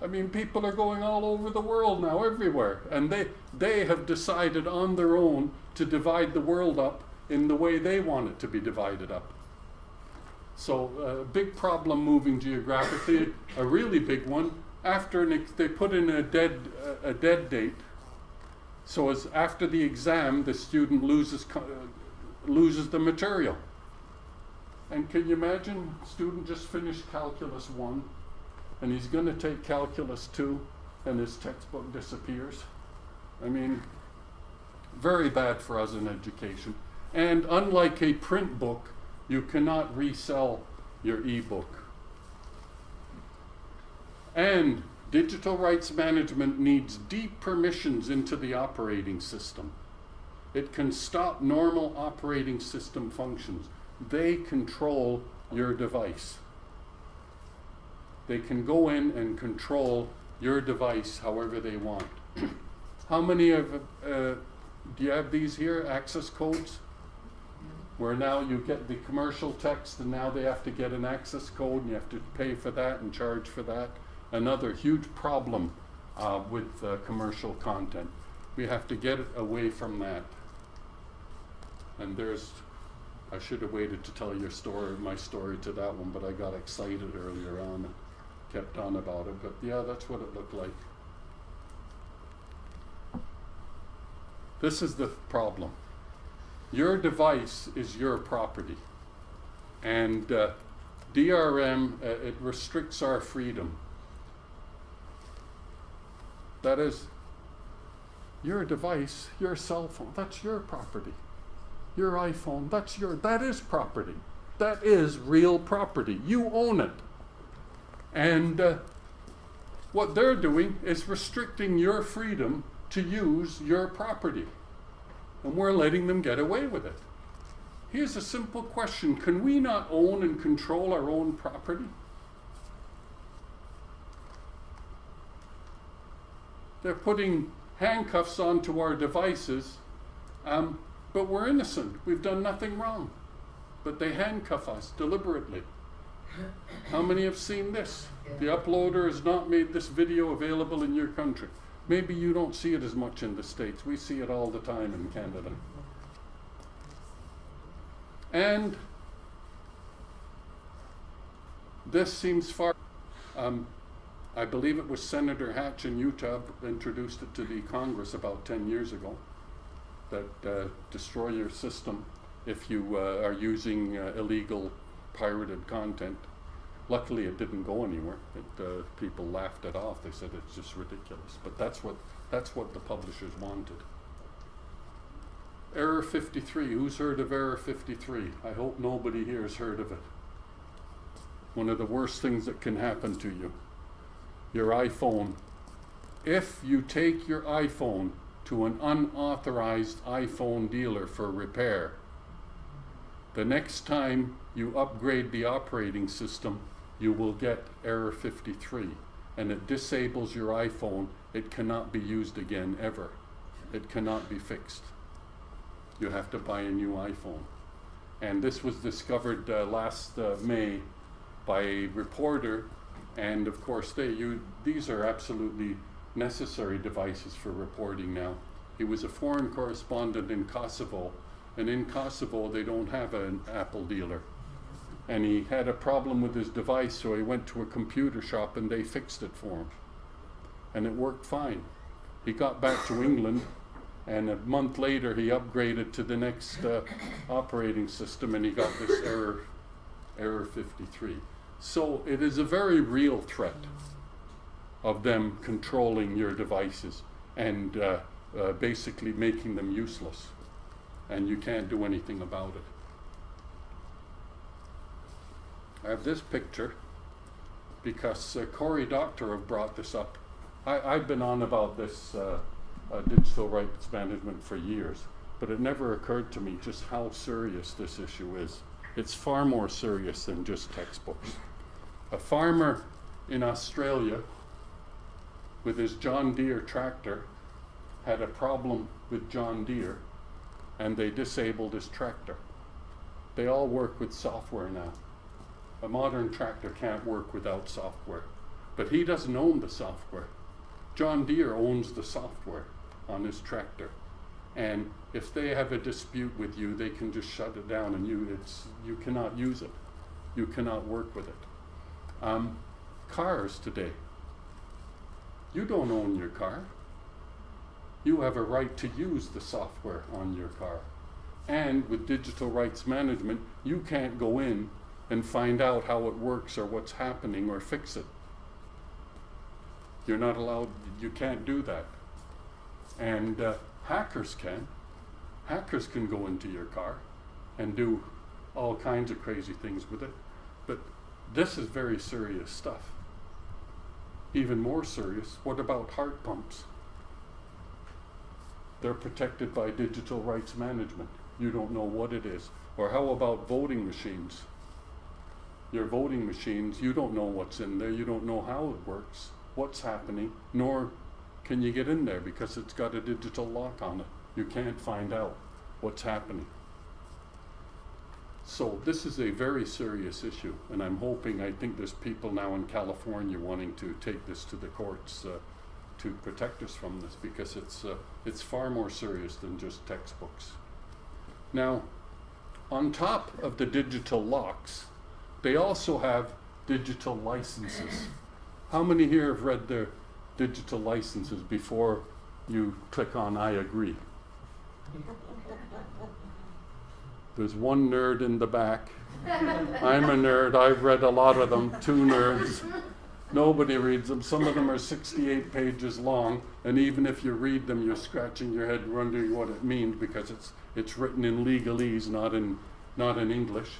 I mean, people are going all over the world now, everywhere, and they they have decided on their own to divide the world up in the way they want it to be divided up. So, a uh, big problem moving geographically, a really big one. After an they put in a dead uh, a dead date, so as after the exam, the student loses uh, loses the material. And can you imagine, student just finished calculus one and he's going to take calculus 2 and his textbook disappears. I mean, very bad for us in education. And unlike a print book, you cannot resell your ebook. And digital rights management needs deep permissions into the operating system. It can stop normal operating system functions. They control your device. They can go in and control your device however they want. How many of, uh, do you have these here, access codes? Where now you get the commercial text and now they have to get an access code and you have to pay for that and charge for that. Another huge problem uh, with uh, commercial content. We have to get away from that. And there's, I should have waited to tell your story, my story to that one, but I got excited earlier on kept on about it, but yeah, that's what it looked like. This is the problem. Your device is your property. And uh, DRM, uh, it restricts our freedom. That is, your device, your cell phone, that's your property. Your iPhone, that's your, that is property. That is real property. You own it. And uh, what they're doing is restricting your freedom to use your property. And we're letting them get away with it. Here's a simple question Can we not own and control our own property? They're putting handcuffs onto our devices, um, but we're innocent. We've done nothing wrong. But they handcuff us deliberately. How many have seen this? The uploader has not made this video available in your country. Maybe you don't see it as much in the States. We see it all the time in Canada. And this seems far. Um, I believe it was Senator Hatch in Utah introduced it to the Congress about 10 years ago that uh, destroy your system if you uh, are using uh, illegal pirated content. Luckily, it didn't go anywhere. It, people laughed it off. They said it's just ridiculous. But that's what that's what the publishers wanted. Error 53. Who's heard of Error 53? I hope nobody here has heard of it. One of the worst things that can happen to you. Your iPhone. If you take your iPhone to an unauthorized iPhone dealer for repair, the next time you upgrade the operating system, you will get error 53 and it disables your iPhone. It cannot be used again ever. it cannot be fixed. You have to buy a new iPhone. And this was discovered uh, last uh, May by a reporter, and of course, they, you, these are absolutely necessary devices for reporting now. He was a foreign correspondent in Kosovo, and in Kosovo, they don't have an Apple dealer. And he had a problem with his device, so he went to a computer shop and they fixed it for him. And it worked fine. He got back to England, and a month later, he upgraded to the next uh, operating system and he got this error, error 53. So it is a very real threat of them controlling your devices and uh, uh, basically making them useless. And you can't do anything about it. I have this picture because uh, Cory Doctorow brought this up. I, I've been on about this uh, uh, digital rights management for years, but it never occurred to me just how serious this issue is. It's far more serious than just textbooks. A farmer in Australia with his John Deere tractor had a problem with John Deere and they disabled his tractor. They all work with software now. A modern tractor can't work without software, but he doesn't own the software. John Deere owns the software on his tractor. And if they have a dispute with you, they can just shut it down and you, it's, you cannot use it. You cannot work with it. Um, cars today. You don't own your car. You have a right to use the software on your car. And with digital rights management, you can't go in and find out how it works or what's happening or fix it. You're not allowed, you can't do that. And uh, hackers can. Hackers can go into your car and do all kinds of crazy things with it. But this is very serious stuff. Even more serious, what about heart pumps? They're protected by digital rights management. You don't know what it is. Or how about voting machines? Your voting machines, you don't know what's in there, you don't know how it works, what's happening, nor can you get in there because it's got a digital lock on it. You can't find out what's happening. So this is a very serious issue, and I'm hoping, I think there's people now in California wanting to take this to the courts uh, to protect us from this because it's, uh, it's far more serious than just textbooks. Now, on top of the digital locks, they also have digital licenses. How many here have read their digital licenses before you click on I agree? There's one nerd in the back. I'm a nerd. I've read a lot of them. Two nerds. Nobody reads them. Some of them are 68 pages long, and even if you read them, you're scratching your head wondering what it means because it's it's written in legalese, not in not in English.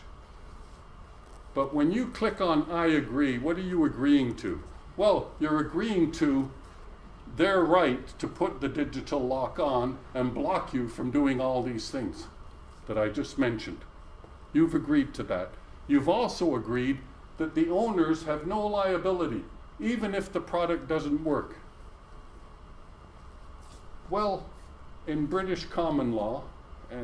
But when you click on I agree, what are you agreeing to? Well, you're agreeing to their right to put the digital lock on and block you from doing all these things that I just mentioned. You've agreed to that. You've also agreed that the owners have no liability, even if the product doesn't work. Well, in British common law, uh,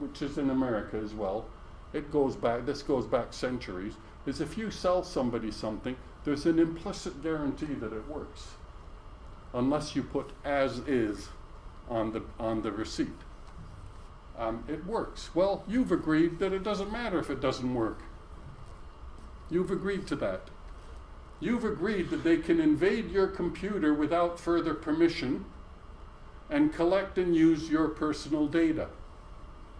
which is in America as well, it goes back, this goes back centuries, is if you sell somebody something, there's an implicit guarantee that it works, unless you put as is on the, on the receipt um, it works. Well, you've agreed that it doesn't matter if it doesn't work. You've agreed to that. You've agreed that they can invade your computer without further permission and collect and use your personal data.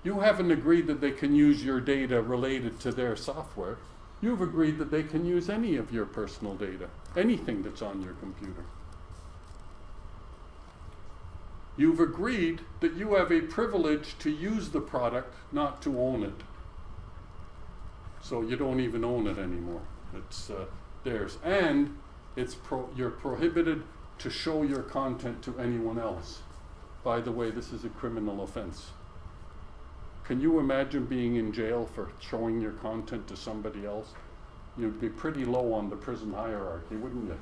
You haven't agreed that they can use your data related to their software. You've agreed that they can use any of your personal data, anything that's on your computer. You've agreed that you have a privilege to use the product, not to own it. So you don't even own it anymore. It's uh, theirs. And it's pro- you're prohibited to show your content to anyone else. By the way, this is a criminal offense. Can you imagine being in jail for showing your content to somebody else? You'd be pretty low on the prison hierarchy, wouldn't you?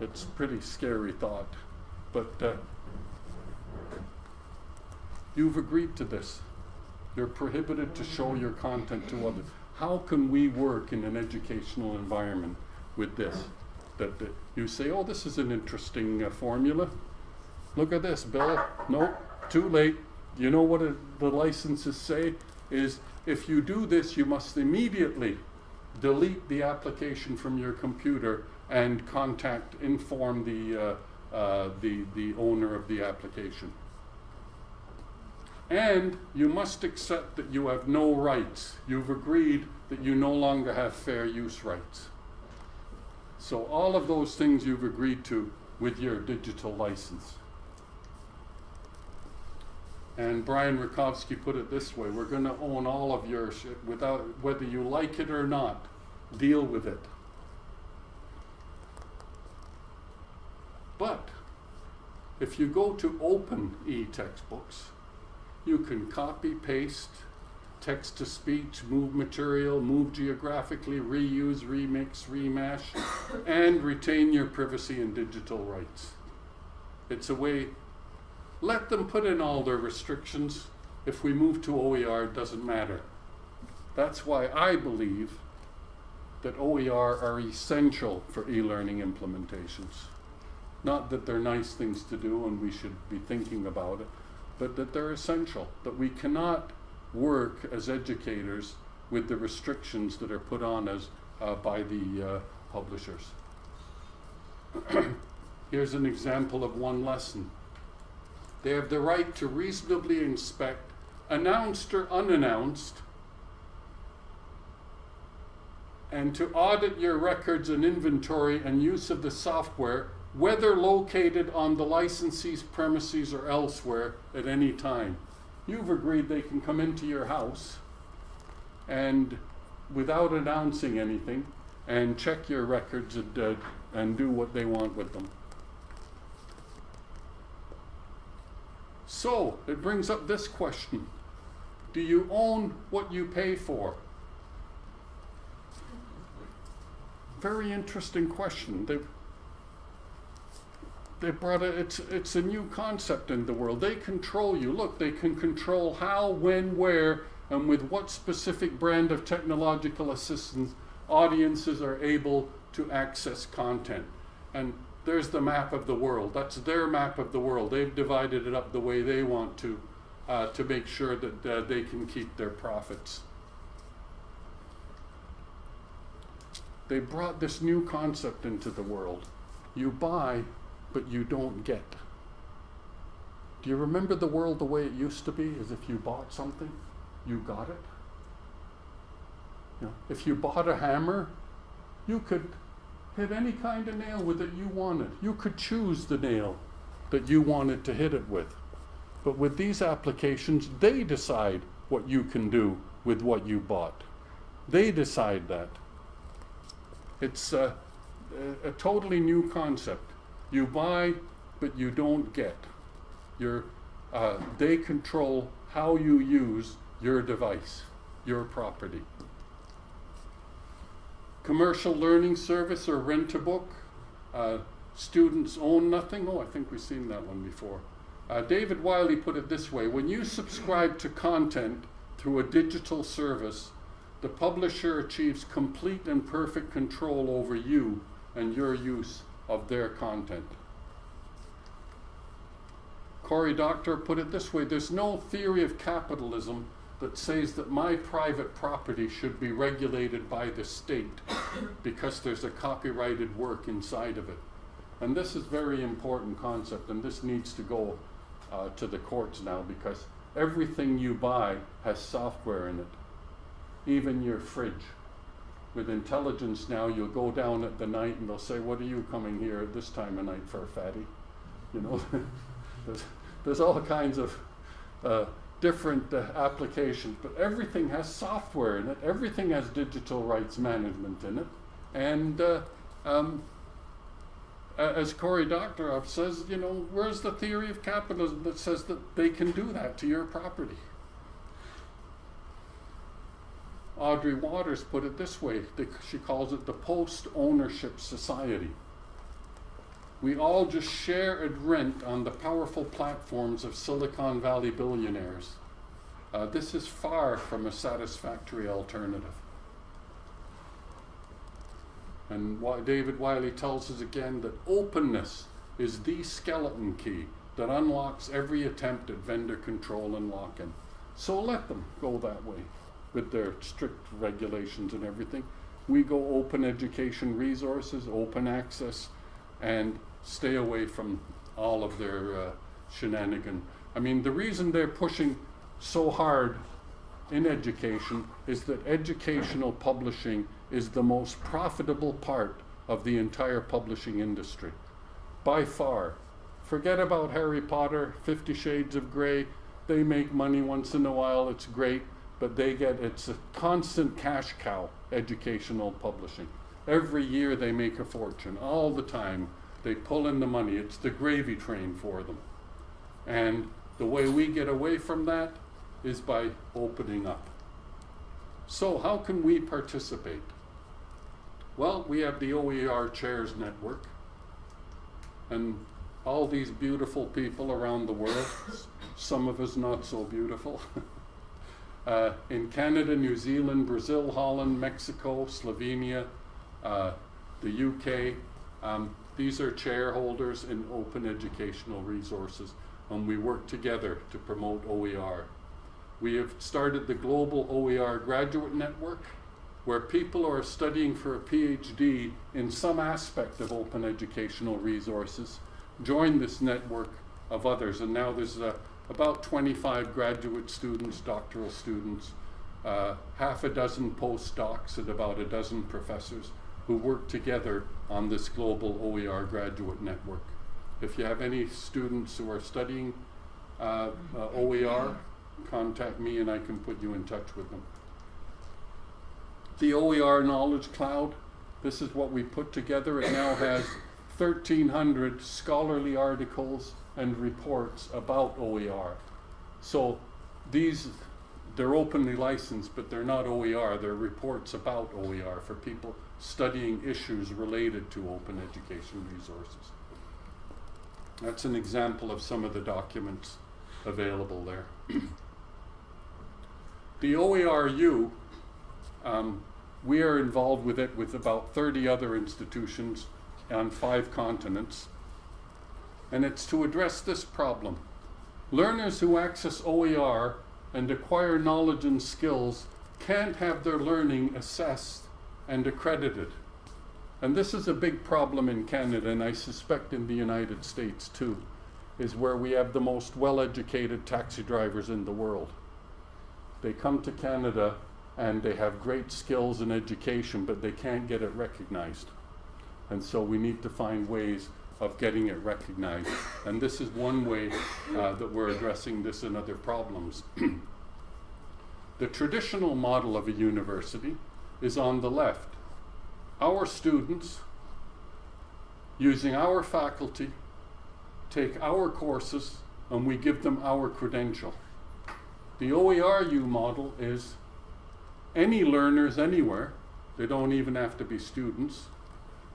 It's a pretty scary thought. But uh, You've agreed to this. You're prohibited to show your content to others. How can we work in an educational environment with this? That, that you say, oh, this is an interesting uh, formula. Look at this, Bill. No, too late. You know what the licenses say? Is if you do this, you must immediately delete the application from your computer and contact, inform the, uh, uh, the, the owner of the application. And you must accept that you have no rights. You've agreed that you no longer have fair use rights. So all of those things you've agreed to with your digital license. And Brian Rakowski put it this way, we're going to own all of your shit without, whether you like it or not, deal with it. But if you go to open e-textbooks, you can copy, paste, text to speech, move material, move geographically, reuse, remix, remash, and retain your privacy and digital rights. It's a way, let them put in all their restrictions. If we move to OER, it doesn't matter. That's why I believe that OER are essential for e-learning implementations. Not that they're nice things to do and we should be thinking about it, but that they're essential, that we cannot work as educators with the restrictions that are put on us uh, by the uh, publishers. Here's an example of one lesson. They have the right to reasonably inspect, announced or unannounced, and to audit your records and inventory and use of the software whether located on the licensee's premises or elsewhere at any time. You've agreed they can come into your house and without announcing anything and check your records and, uh, and do what they want with them. So, it brings up this question. Do you own what you pay for? Very interesting question. They've, they brought it, it's, it's a new concept in the world. They control you. Look, they can control how, when, where, and with what specific brand of technological assistance audiences are able to access content. And there's the map of the world. That's their map of the world. They've divided it up the way they want to, uh, to make sure that uh, they can keep their profits. They brought this new concept into the world. You buy but you don't get. Do you remember the world the way it used to be? As if you bought something, you got it. You know, if you bought a hammer, you could hit any kind of nail with it you wanted. You could choose the nail that you wanted to hit it with. But with these applications, they decide what you can do with what you bought. They decide that. It's a, a, a totally new concept. You buy, but you don't get. You're, uh, they control how you use your device, your property. Commercial learning service or rent a book. Uh, students own nothing. Oh, I think we've seen that one before. Uh, David Wiley put it this way when you subscribe to content through a digital service, the publisher achieves complete and perfect control over you and your use of their content. Cory Doctorow put it this way there's no theory of capitalism that says that my private property should be regulated by the state because there's a copyrighted work inside of it. And this is very important concept, and this needs to go uh, to the courts now because everything you buy has software in it, even your fridge with intelligence now, you'll go down at the night and they'll say, "What are you coming here at this time of night for, fatty?" You know, there's, there's all kinds of uh, different uh, applications, but everything has software in it. Everything has digital rights management in it, and uh, um, as Cory Doctorow says, you know, where's the theory of capitalism that says that they can do that to your property? Audrey Watters put it this way she calls it the post ownership society. we all just share and rent on the powerful platforms of Silicon Valley billionaires. Uh, this is far from a satisfactory alternative. And David Wiley tells us again that openness is the skeleton key that unlocks every attempt at vendor control and lock in. So let them go that way with their strict regulations and everything. We go open education resources, open access, and stay away from all of their uh, shenanigan. I mean, the reason they're pushing so hard in education is that educational publishing is the most profitable part of the entire publishing industry. By far. Forget about Harry Potter, Fifty Shades of Grey. They make money once in a while, it's great, but they get it's a constant cash cow, educational publishing. Every year they make a fortune, all the time. They pull in the money, it's the gravy train for them. And the way we get away from that is by opening up. So, how can we participate? Well, we have the OER Chairs Network, and all these beautiful people around the world, some of us not so beautiful. uh, in Canada, New Zealand, Brazil, Holland, Mexico, Slovenia, uh, the UK. Um, these are chairholders in open educational resources, and we work together to promote OER. We have started the Global OER Graduate Network, where people are studying for a PhD in some aspect of open educational resources join this network of others. And now there's uh, about 25 graduate students, doctoral students, uh, half a dozen postdocs, and about a dozen professors who work together on this global OER graduate network. If you have any students who are studying uh, uh OER, contact me and I can put you in touch with them. The OER Knowledge Cloud, this is what we put together. It now has 1,300 scholarly articles and reports about OER. So these, they're openly licensed, but they're not OER. They're reports about OER for people studying issues related to open education resources. That's an example of some of the documents available there. the OERU, um, we are involved with it with about 30 other institutions on five continents. And it's to address this problem. Learners who access OER and acquire knowledge and skills can't have their learning assessed and accredited. And this is a big problem in Canada, and I suspect in the United States too, is where we have the most well educated taxi drivers in the world. They come to Canada and they have great skills and education, but they can't get it recognized. And so we need to find ways of getting it recognized. And this is one way uh, that we're addressing this and other problems. the traditional model of a university is on the left. Our students, using our faculty, take our courses and we give them our credential. The OERU model is any learners anywhere, they don't even have to be students,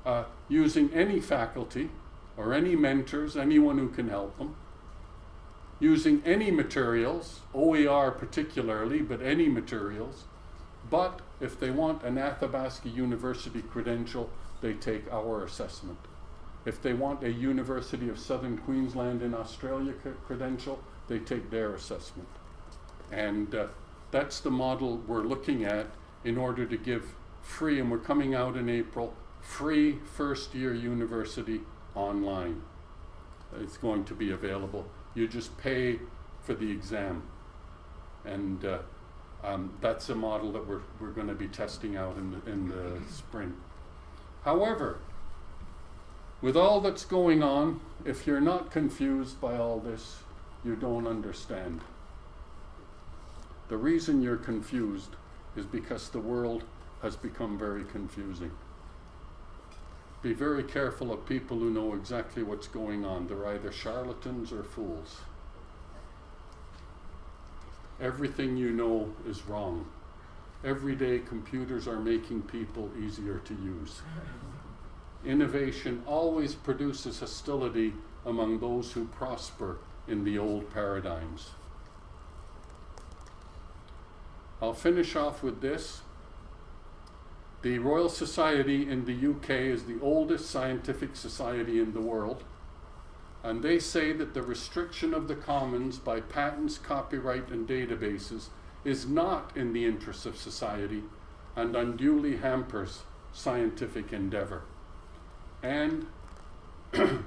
uh, using any faculty or any mentors, anyone who can help them, using any materials, OER particularly, but any materials. But if they want an Athabasca University credential, they take our assessment. If they want a University of Southern Queensland in Australia credential, they take their assessment. And uh, that's the model we're looking at in order to give free, and we're coming out in April, free first year university online. It's going to be available. You just pay for the exam. And uh, um, that's a model that we're, we're going to be testing out in the, in the spring. However, with all that's going on, if you're not confused by all this, you don't understand. The reason you're confused is because the world has become very confusing be very careful of people who know exactly what's going on. They're either charlatans or fools. Everything you know is wrong. Every day, computers are making people easier to use. innovation always produces hostility among those who prosper in the old paradigms. I'll finish off with this. The Royal Society in the UK is the oldest scientific society in the world, and they say that the restriction of the commons by patents, copyright, and databases is not in the interests of society and unduly hampers scientific endeavor. And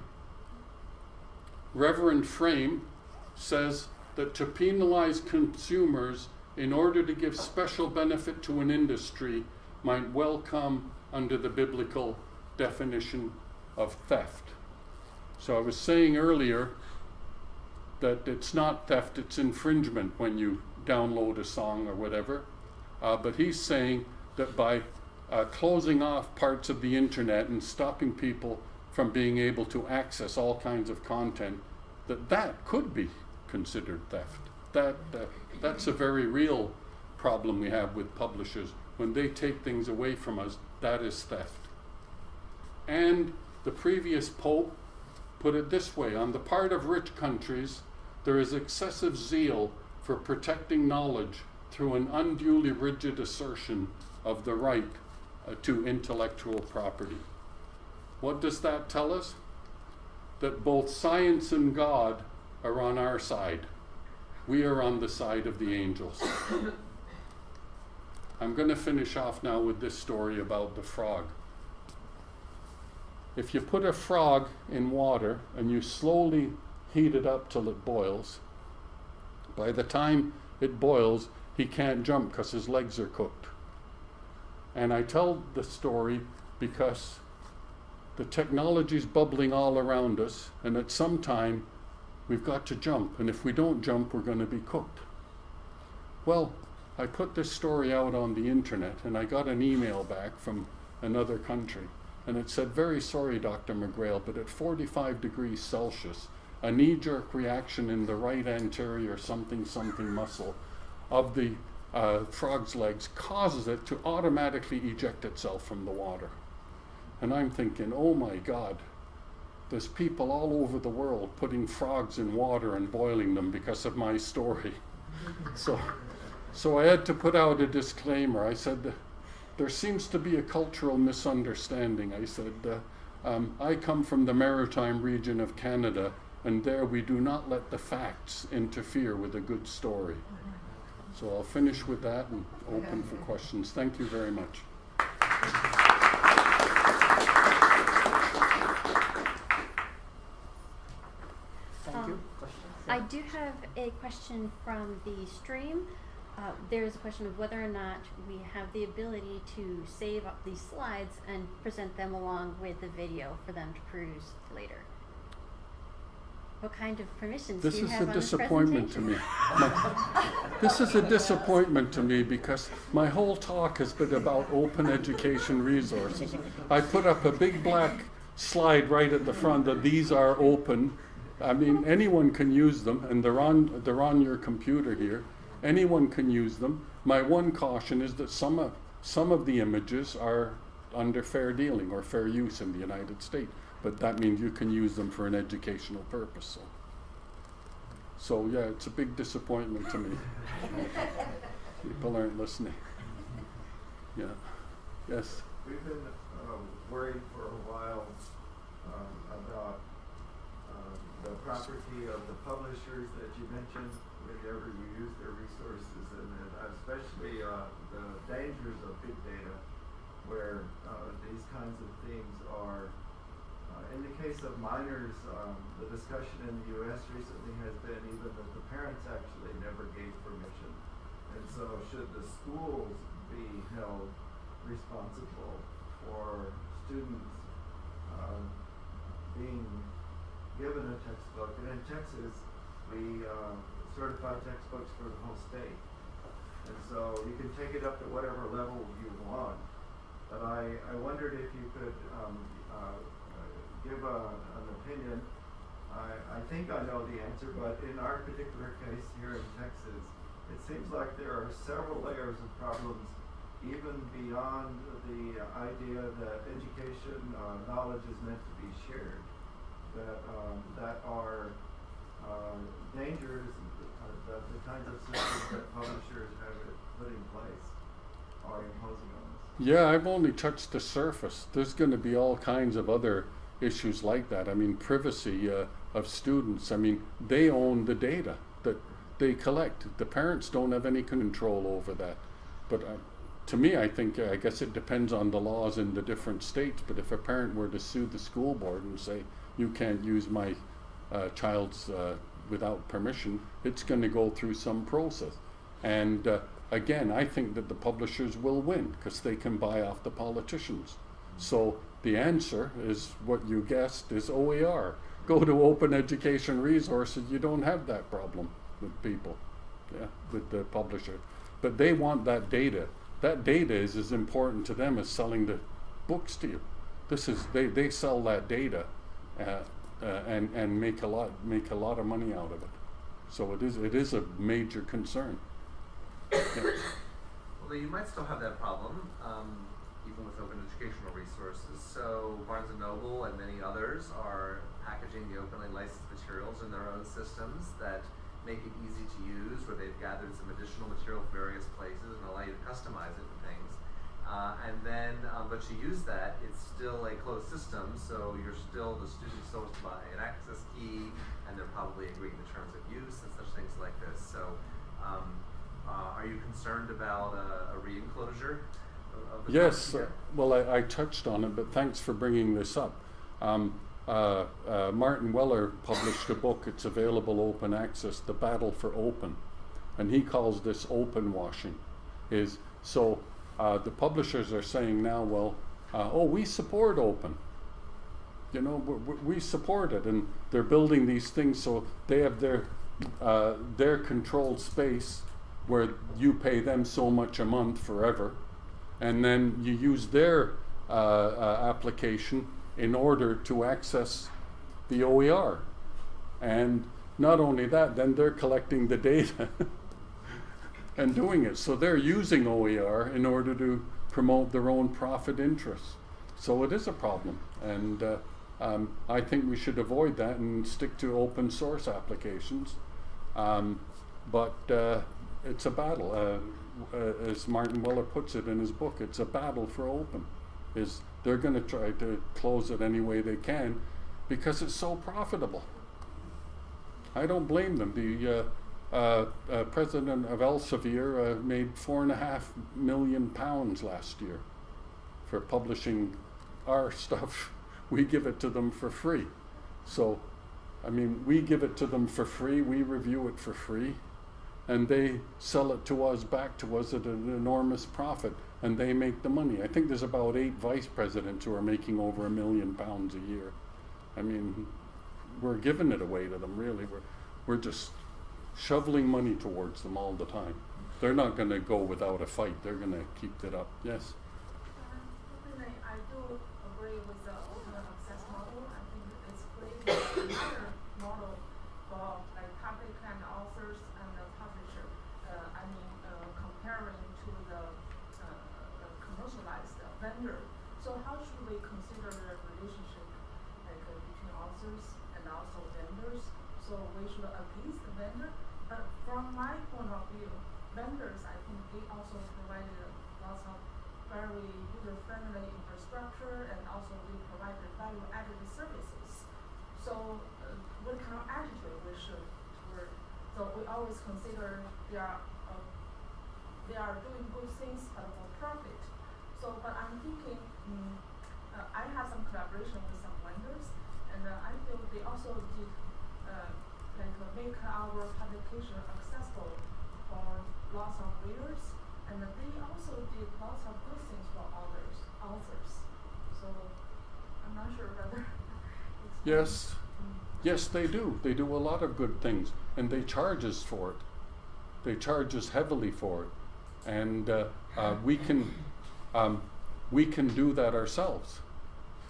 Reverend Frame says that to penalize consumers in order to give special benefit to an industry might well come under the biblical definition of theft. So I was saying earlier that it's not theft, it's infringement when you download a song or whatever. Uh, but he's saying that by uh, closing off parts of the internet and stopping people from being able to access all kinds of content, that that could be considered theft. That, that that's a very real problem we have with publishers. When they take things away from us, that is theft. And the previous pope put it this way on the part of rich countries, there is excessive zeal for protecting knowledge through an unduly rigid assertion of the right uh, to intellectual property. What does that tell us? That both science and God are on our side. We are on the side of the angels. I'm going to finish off now with this story about the frog. If you put a frog in water and you slowly heat it up till it boils, by the time it boils, he can't jump because his legs are cooked. And I tell the story because the technology is bubbling all around us, and at some time we've got to jump, and if we don't jump, we're going to be cooked. Well, I put this story out on the internet, and I got an email back from another country, and it said, Very sorry, Dr. McGreal, but at 45 degrees Celsius, a knee jerk reaction in the right anterior something something muscle of the uh, frog's legs causes it to automatically eject itself from the water. And I'm thinking, oh my God, there's people all over the world putting frogs in water and boiling them because of my story. so, so I had to put out a disclaimer. I said, there seems to be a cultural misunderstanding. I said, uh, um, I come from the maritime region of Canada, and there we do not let the facts interfere with a good story. So I'll finish with that and open for questions. Thank you very much. Thank you. Um, I do have a question from the stream. Uh, there's a question of whether or not we have the ability to save up these slides and present them along with the video for them to peruse later. What kind of permissions This do you have on this is a disappointment to me. My- this is a disappointment to me because my whole talk has been about open education resources. I put up a big black slide right at the front that these are open. I mean, anyone can use them, and they're on they're on your computer here. Anyone can use them. My one caution is that some of some of the images are under fair dealing or fair use in the United States, but that means you can use them for an educational purpose. So. So yeah, it's a big disappointment to me. People aren't listening. Yeah. Yes. We've been uh, worried for a while um, about um, the property of the publishers that you mentioned whenever you use their especially uh, the dangers of big data, where uh, these kinds of things are. Uh, in the case of minors, um, the discussion in the U.S. recently has been even that the parents actually never gave permission, and so should the schools be held responsible for students uh, being given a textbook. And in Texas, we uh, certify textbooks for the whole state. And so you can take it up to whatever level you want. But I, I wondered if you could um, uh, give a, an opinion. I, I think I know the answer, but in our particular case here in Texas, it seems like there are several layers of problems even beyond the idea that education, uh, knowledge is meant to be shared, that, um, that are, uh, dangers, the kinds of systems that publishers have put in place are imposing on us. Yeah, I've only touched the surface. There's going to be all kinds of other issues like that. I mean, privacy uh, of students. I mean, they own the data that they collect. The parents don't have any control over that. But uh, to me, I think, uh, I guess it depends on the laws in the different states. But if a parent were to sue the school board and say, you can't use my uh, child's uh, without permission, it's going to go through some process. And uh, again, I think that the publishers will win because they can buy off the politicians. So the answer is what you guessed is OER. Go to open education resources, you don't have that problem with people, yeah, with the publisher. But they want that data. That data is as important to them as selling the books to you. This is they, they sell that data uh, uh, and, and make a lot make a lot of money out of it. So it is it is a major concern. Yeah. Although you might still have that problem, um, even with open educational resources. So Barnes and Noble and many others are packaging the openly licensed materials in their own systems that make it easy to use, where they've gathered some additional material from various places and allow you to customize it and things. Uh, and then, um, but you use that, it's still a closed system, so you're still, the student still has to buy an access key, and they're probably agreeing to terms of use and such things like this. So, um, uh, are you concerned about a, a re-enclosure of, of the Yes, uh, well, I, I touched on it, but thanks for bringing this up. Um, uh, uh, Martin Weller published a book, it's available open access, The Battle for Open. And he calls this open washing. Is so uh, the publishers are saying now, well, uh, oh, we support open. You know, we, support it, and they're building these things so they have their uh, their controlled space where you pay them so much a month forever, and then you use their uh, uh, application in order to access the OER. And not only that, then they're collecting the data and doing it. So they're using OER in order to promote their own profit interests. So it is a problem. And uh, um, I think we should avoid that and stick to open source applications. Um, but uh, it's a battle. Uh, uh, as Martin Weller puts it in his book, it's a battle for open. Is they're going to try to close it any way they can because it's so profitable. I don't blame them. The uh, uh, president of Elsevier uh, made four and a half million pounds last year for publishing our stuff. We give it to them for free. So, I mean, we give it to them for free, we review it for free, and they sell it to us back to us at an enormous profit, and they make the money. I think there's about eight vice presidents who are making over a million pounds a year. I mean, we're giving it away to them, really. We're, we're just shoveling money towards them all the time. They're not going to go without a fight. They're going to keep it up. Yes. I do agree with the open access model. I think it's another model for like public and authors and the publisher. Uh, I mean, uh, comparing to the, uh, the commercialized vendor. So how should we consider the relationship like uh, between authors and also vendors? So we should appease the vendor. But from my point of view, vendors, I think they also provided lots of very user-friendly infrastructure and also they provided value-added services. So uh, what kind of attitude we should toward, so we always consider they are, uh, they are doing good things but for profit. So, but I'm thinking, mm, uh, I have some collaboration with some vendors and uh, I feel they also did, uh, like make our publication accessible for lots of readers and they also did lots of good things for others, authors. So I'm not sure whether it's Yes. Mm. Yes, they do. They do a lot of good things, and they charge us for it. They charge us heavily for it, and uh, uh, we can um, we can do that ourselves.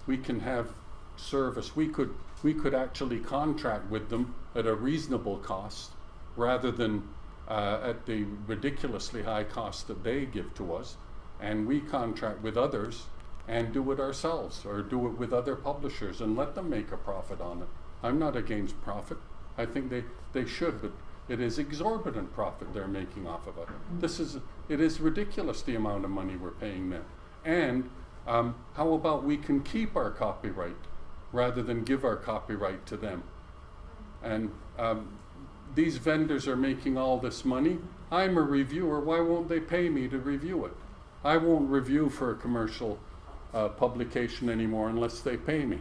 We can have service. We could we could actually contract with them at a reasonable cost, rather than uh, at the ridiculously high cost that they give to us, and we contract with others and do it ourselves or do it with other publishers and let them make a profit on it. I'm not against profit. I think they, they should, but it is exorbitant profit they're making off of it. This is it is ridiculous the amount of money we're paying them. And um, how about we can keep our copyright rather than give our copyright to them? And um, these vendors are making all this money. I'm a reviewer. Why won't they pay me to review it? I won't review for a commercial uh, publication anymore unless they pay me.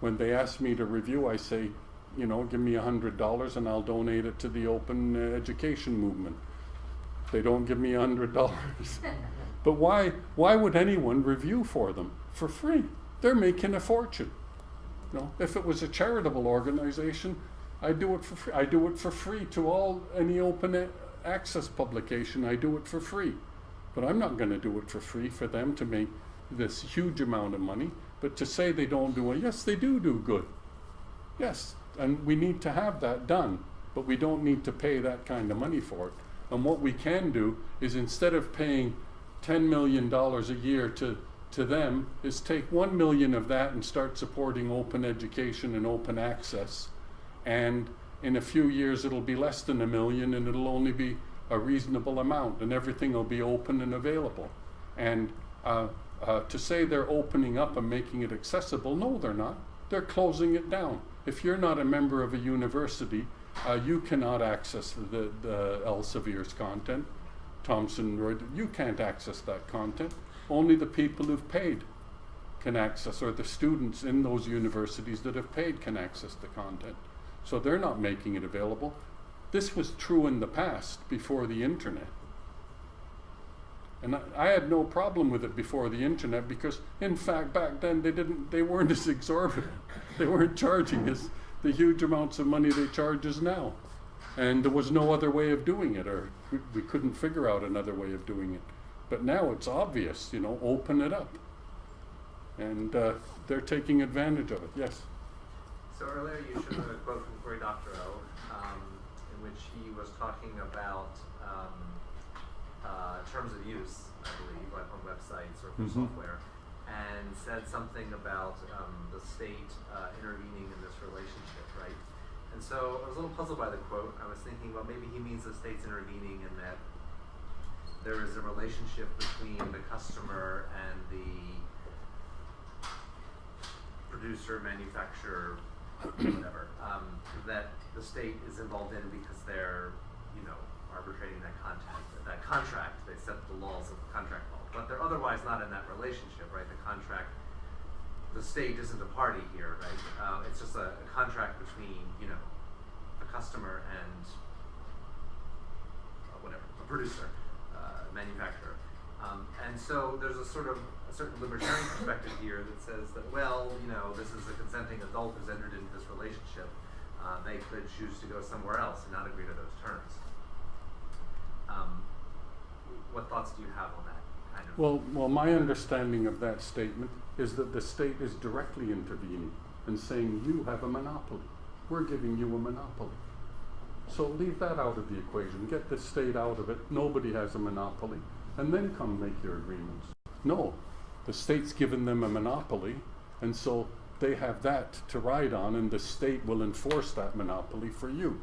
When they ask me to review, I say, you know, give me a hundred dollars and I'll donate it to the open uh, education movement. They don't give me a hundred dollars. But why, why would anyone review for them for free? They're making a fortune. You know, if it was a charitable organization, I do it for free. I do it for free to all any open access publication. I do it for free, but I'm not going to do it for free for them to make this huge amount of money. But to say they don't do it, yes, they do do good. Yes, and we need to have that done, but we don't need to pay that kind of money for it. And what we can do is instead of paying $10 million a year to, to them, is take 1 million of that and start supporting open education and open access. And in a few years, it'll be less than a million and it'll only be a reasonable amount and everything will be open and available. And uh, uh, to say they're opening up and making it accessible, no, they're not. They're closing it down. If you're not a member of a university, uh, you cannot access the, the Elsevier's content. Thomson Reuters, you can't access that content. Only the people who've paid can access, or the students in those universities that have paid can access the content. So they're not making it available. This was true in the past before the internet. And I, I had no problem with it before the internet because, in fact, back then they didn't, they weren't as exorbitant. they weren't charging us the huge amounts of money they charge us now. And there was no other way of doing it, or we, we couldn't figure out another way of doing it. But now it's obvious, you know, open it up. And uh, they're taking advantage of it, yes. So earlier you showed a quote from Cory Doctorow, um, in which he was talking about um, uh, terms of use, I believe, like on websites or for Mhm. software, and said something about um, the state uh, intervening in this relationship, right? And so I was a little puzzled by the quote. I was thinking, well, maybe he means the state's intervening in that there is a relationship between the customer and the producer, manufacturer, whatever, um, that the state is involved in because they're, you know, arbitrating that contact, that contract. They set the laws of the contract law, but they're otherwise not in that relationship, right? The contract, the state isn't a party here, right? Uh, it's just a, a contract between, you know, a customer and uh, whatever, a producer, uh, manufacturer. Um, and so there's a sort of a certain libertarian perspective here that says that, well, you know, this is a consenting adult who's entered into this relationship. Uh, they could choose to go somewhere else and not agree to those terms. Um, what thoughts do you have on that kind of? Well, well, my understanding of that statement is that the state is directly intervening and saying you have a monopoly. We're giving you a monopoly. So leave that out of the equation. Get the state out of it. Nobody has a monopoly. And then come make your agreements. No, the state's given them a monopoly, and so they have that to ride on, and the state will enforce that monopoly for you.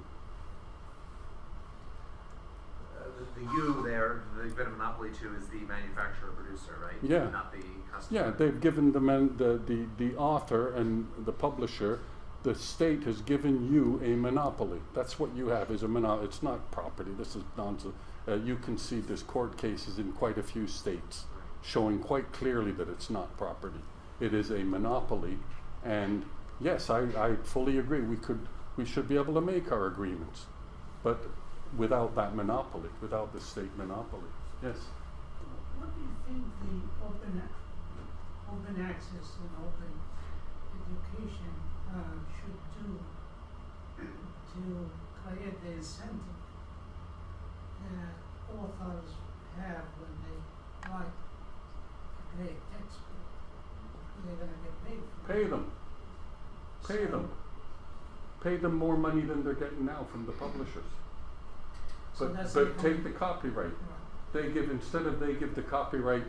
Uh, the, the you there, they've been a monopoly to is the manufacturer producer, right? Yeah. Not the customer. Yeah, they've given the, man, the, the, the author and the publisher, the state has given you a monopoly. That's what you have is a monopoly. It's not property. This is nonsense. Uh, you can see there's court cases in quite a few states showing quite clearly that it's not property. It is a monopoly. And yes, I, I fully agree. We could, we should be able to make our agreements, but without that monopoly, without the state monopoly. Yes. What do you think the open, open access and open education uh, should do to create the incentive that authors have when they write a great textbook? They're gonna get paid. Pay them. Pay So- them. Pay them more money than they're getting now from the publishers. So But, that's but take the copyright. Right. they give, instead of they give the copyright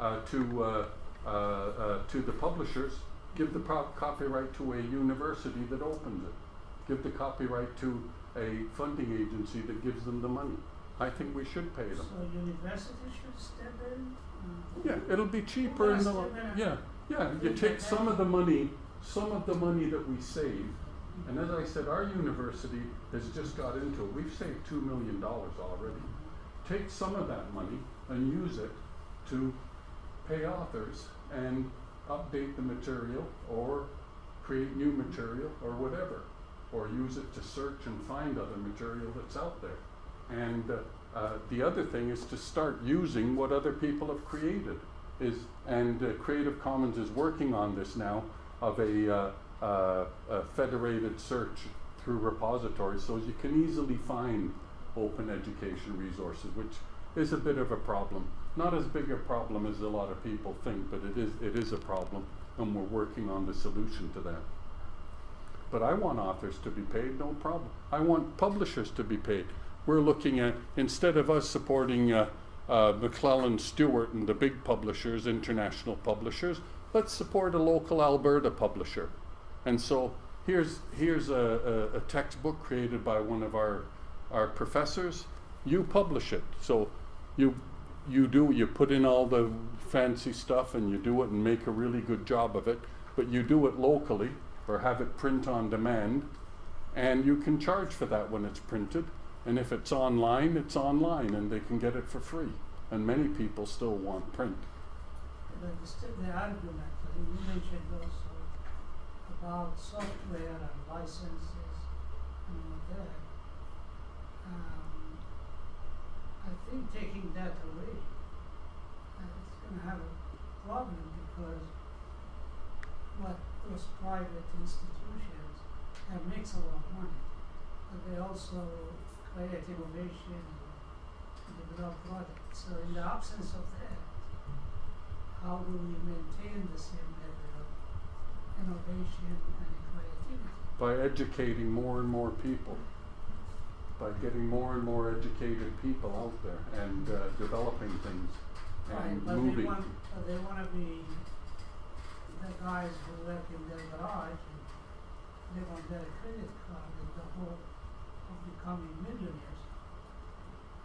uh, to, uh, uh, uh, to the publishers, give the pro- copyright to a university that opens it. Give the copyright to a funding agency that gives them the money. I think we should pay them. So university should step in? Yeah, it'll be cheaper in the, lo- yeah, yeah, you take some of the money, some of the money that we save, and as I said, our university has just got into it, we've saved two million dollars already. Take some of that money and use it to pay authors and update the material or create new material or whatever. Or use it to search and find other material that's out there. And uh, uh, the other thing is to start using what other people have created. Is and uh, Creative Commons is working on this now of a, uh, uh, a federated search through repositories, so you can easily find open education resources, which is a bit of a problem. Not as big a problem as a lot of people think, but it is it is a problem, and we're working on the solution to that. But I want authors to be paid, no problem. I want publishers to be paid. We're looking at, instead of us supporting uh, uh, McClelland Stewart and the big publishers, international publishers, let's support a local Alberta publisher. And so here's, here's a, a, a textbook created by one of our, our professors. You publish it. So you, you do, you put in all the fancy stuff and you do it and make a really good job of it, but you do it locally or have it print on demand, and you can charge for that when it's printed. And if it's online, it's online, and they can get it for free. And many people still want print. The, st- the argument that you mentioned also about software and licenses and all that. Um, I think taking that away, uh, it's gonna have a problem because what those private institutions have makes a lot of money, but they also create innovation and develop products. So in the absence of that, how do we maintain the same level of innovation and creativity? by educating more and more people, by getting more and more educated people out there and uh, developing things Right, and but they want, but they wanna be the guys who work in their garage and live on their credit card with the of becoming millionaires.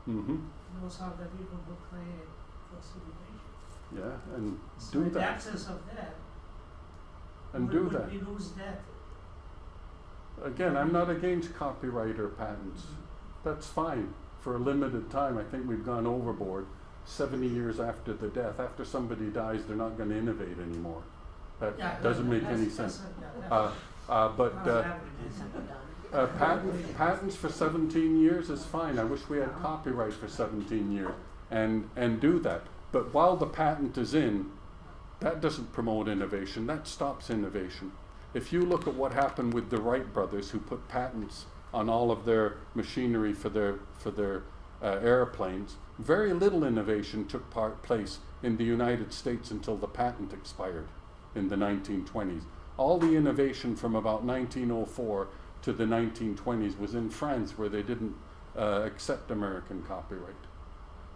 hmm Those are the people who create those innovations. Yeah, and So do in the that absence of that, and would, do would that. we lose that? Again, I'm not against copyright or patents. That's fine for a limited time. I think we've gone overboard. 70 years after the death, after somebody dies, they're not going to innovate anymore. That Yeah, doesn't that- make any sense. a- yeah, Uh, uh, but uh, average. Uh, patent, patents for 17 years is fine. I wish we had copyright for 17 years and, and do that. But while the patent is in, that doesn't promote innovation, that stops innovation. If you look at what happened with the Wright brothers who put patents on all of their machinery for their, for their uh, airplanes, very little innovation took part, place in the United States until the patent expired in the 1920s. All the innovation from about 1904 to the 1920s was in France where they didn't uh, accept American copyright.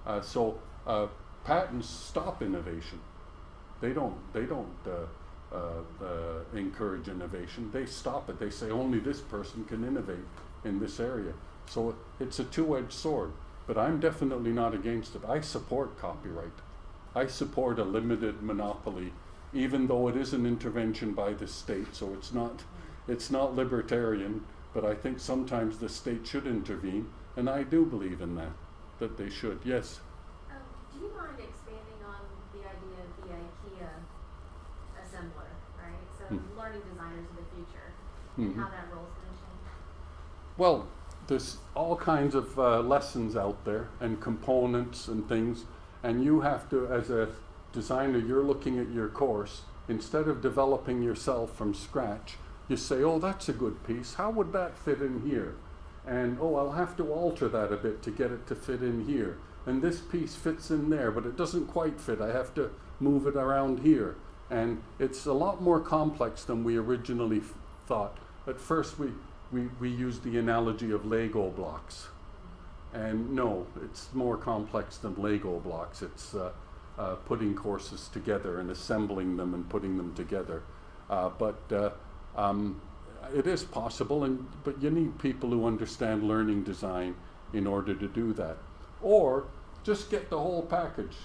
Uh, so uh, patents stop innovation. They don't. They don't uh, uh, uh, encourage innovation. They stop it. They say only this person can innovate in this area. So it's a two-edged sword. But I'm definitely not against it. I support copyright. I support a limited monopoly, even though it is an intervention by the state. So it's not. It's not libertarian. But I think sometimes the state should intervene, and I do believe in that. That they should. Yes. Um, do you mind expanding on the idea of the IKEA assembler, right? So Hmm. learning designers of the future Mhm. and how that role's going to change. Well, there's all kinds of uh, lessons out there and components and things, and you have to, as a designer, you're looking at your course. Instead of developing yourself from scratch, you say, "Oh, that's a good piece. How would that fit in here?" And oh, I'll have to alter that a bit to get it to fit in here. And this piece fits in there, but it doesn't quite fit. I have to move it around here. And it's a lot more complex than we originally thought. At first, we, we, we used the analogy of Lego blocks. And no, it's more complex than Lego blocks. It's uh, uh, putting courses together and assembling them and putting them together. Uh, but uh, um, it is possible, and but you need people who understand learning design in order to do that. Or just get the whole package.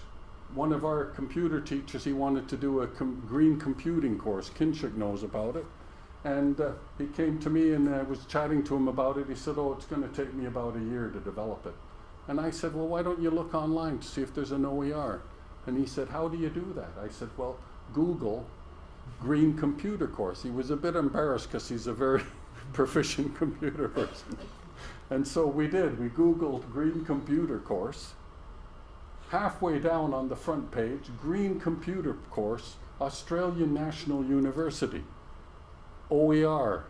One of our computer teachers, he wanted to do a com- green computing course. Kinshuk knows about it. And uh, he came to me and I was chatting to him about it. He said, Oh, it's going to take me about a year to develop it. And I said, Well, why don't you look online to see if there's an OER? And he said, How do you do that? I said, Well, Google green computer course. He was a bit embarrassed because he's a very proficient computer person. And so we did. We Googled green computer course. Halfway down on the front page, green computer course, Australian National University. OER,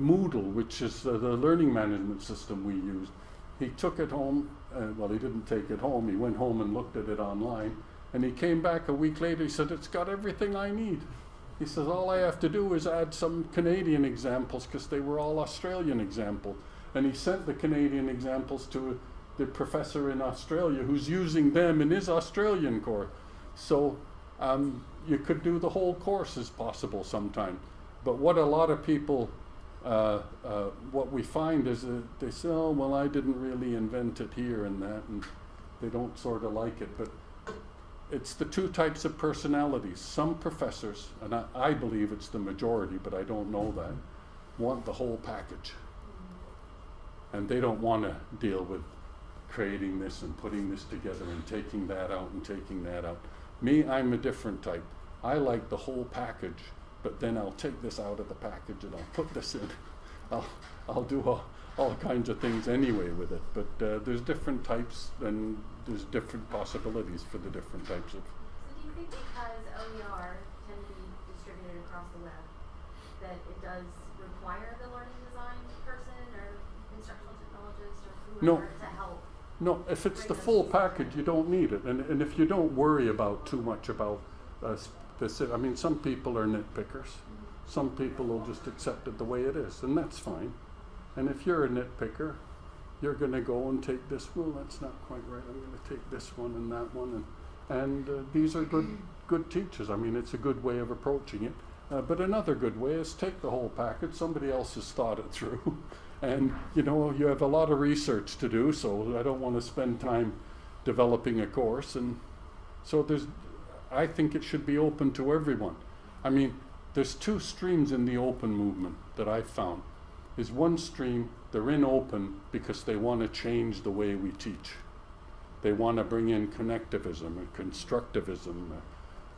Moodle, which is uh, the learning management system we used. He took it home, uh, well, he didn't take it home, he went home and looked at it online, and he came back a week later, he said, It's got everything I need. He says, All I have to do is add some Canadian examples because they were all Australian examples. And he sent the Canadian examples to the professor in Australia who's using them in his Australian course. So um, you could do the whole course as possible sometime. But what a lot of people, uh, uh, what we find is that they say, oh, well, I didn't really invent it here and that, and they don't sort of like it. But it's the two types of personalities. Some professors, and I, I believe it's the majority, but I don't know that, want the whole package. And they don't want to deal with creating this and putting this together and taking that out and taking that out. Me, I'm a different type. I like the whole package, but then I'll take this out of the package and I'll put this in. I'll, I'll do all, all kinds of things anyway with it. But uh, there's different types and there's different possibilities for the different types of. So do you think because OER can be distributed across the web, that it does require the learning design person or instructional technologist or No. to help? No, if it's the full package, you don't need it. And, and if you don't worry about too much about uh, specific, I mean, some people are nitpickers. Some people will just accept it the way it is, and that's fine. And if you're a nitpicker, you're going to go and take this. Well, that's not quite right. I'm going to take this one and that one, and and uh, these are good good teachers. I mean, it's a good way of approaching it. Uh, but another good way is take the whole package. Somebody else has thought it through, and you know you have a lot of research to do. So I don't want to spend time developing a course, and so there's. I think it should be open to everyone. I mean, there's two streams in the open movement that I've found. Is one stream they're in open because they want to change the way we teach. They want to bring in connectivism and constructivism,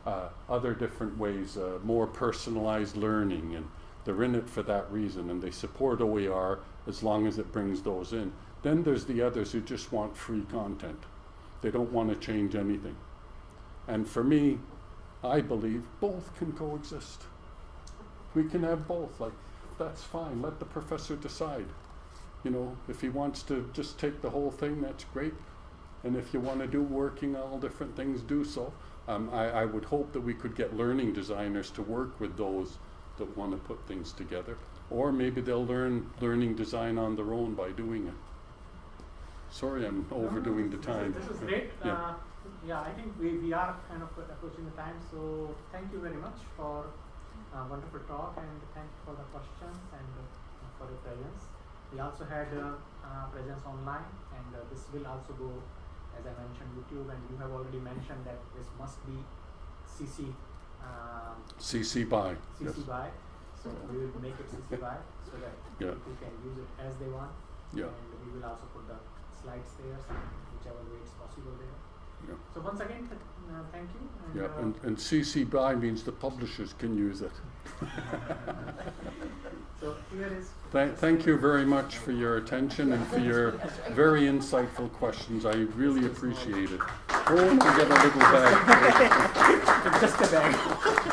uh, other different ways, uh, more personalized learning, and they're in it for that reason, and they support OER as long as it brings those in. Then there's the others who just want free content. They don't want to change anything. And for me, I believe both can coexist. We can have both. Like, that's fine. Let the professor decide. You know, if he wants to just take the whole thing, that's great. And if you want to do working all different things, do so. Um, I, I would hope that we could get learning designers to work with those that want to put things together. Or maybe they'll learn learning design on their own by doing it. Sorry, I'm overdoing the This is- time. This is great. Yeah. Uh, yeah, I think we, we are kind of approaching the time. So thank you very much for uh, wonderful talk and thank you for the questions and uh, for your presence. We also had uh, uh, presence online and uh, this will also go, as I mentioned, YouTube and you have already mentioned that this must be CC um, CC by. CC Yes. by. So we will make it CC by so that Yeah. people can use it as they want. Yeah. And we will also put the slides there, so whichever way it's possible there. Yeah. So once again, th- thank you. And, Yeah, uh, and, and CC by means the publishers can use it. so here is. Thank, thank you very much for your attention and for your very insightful questions. I really appreciate it. Oh, and get a little bag. Just a bag.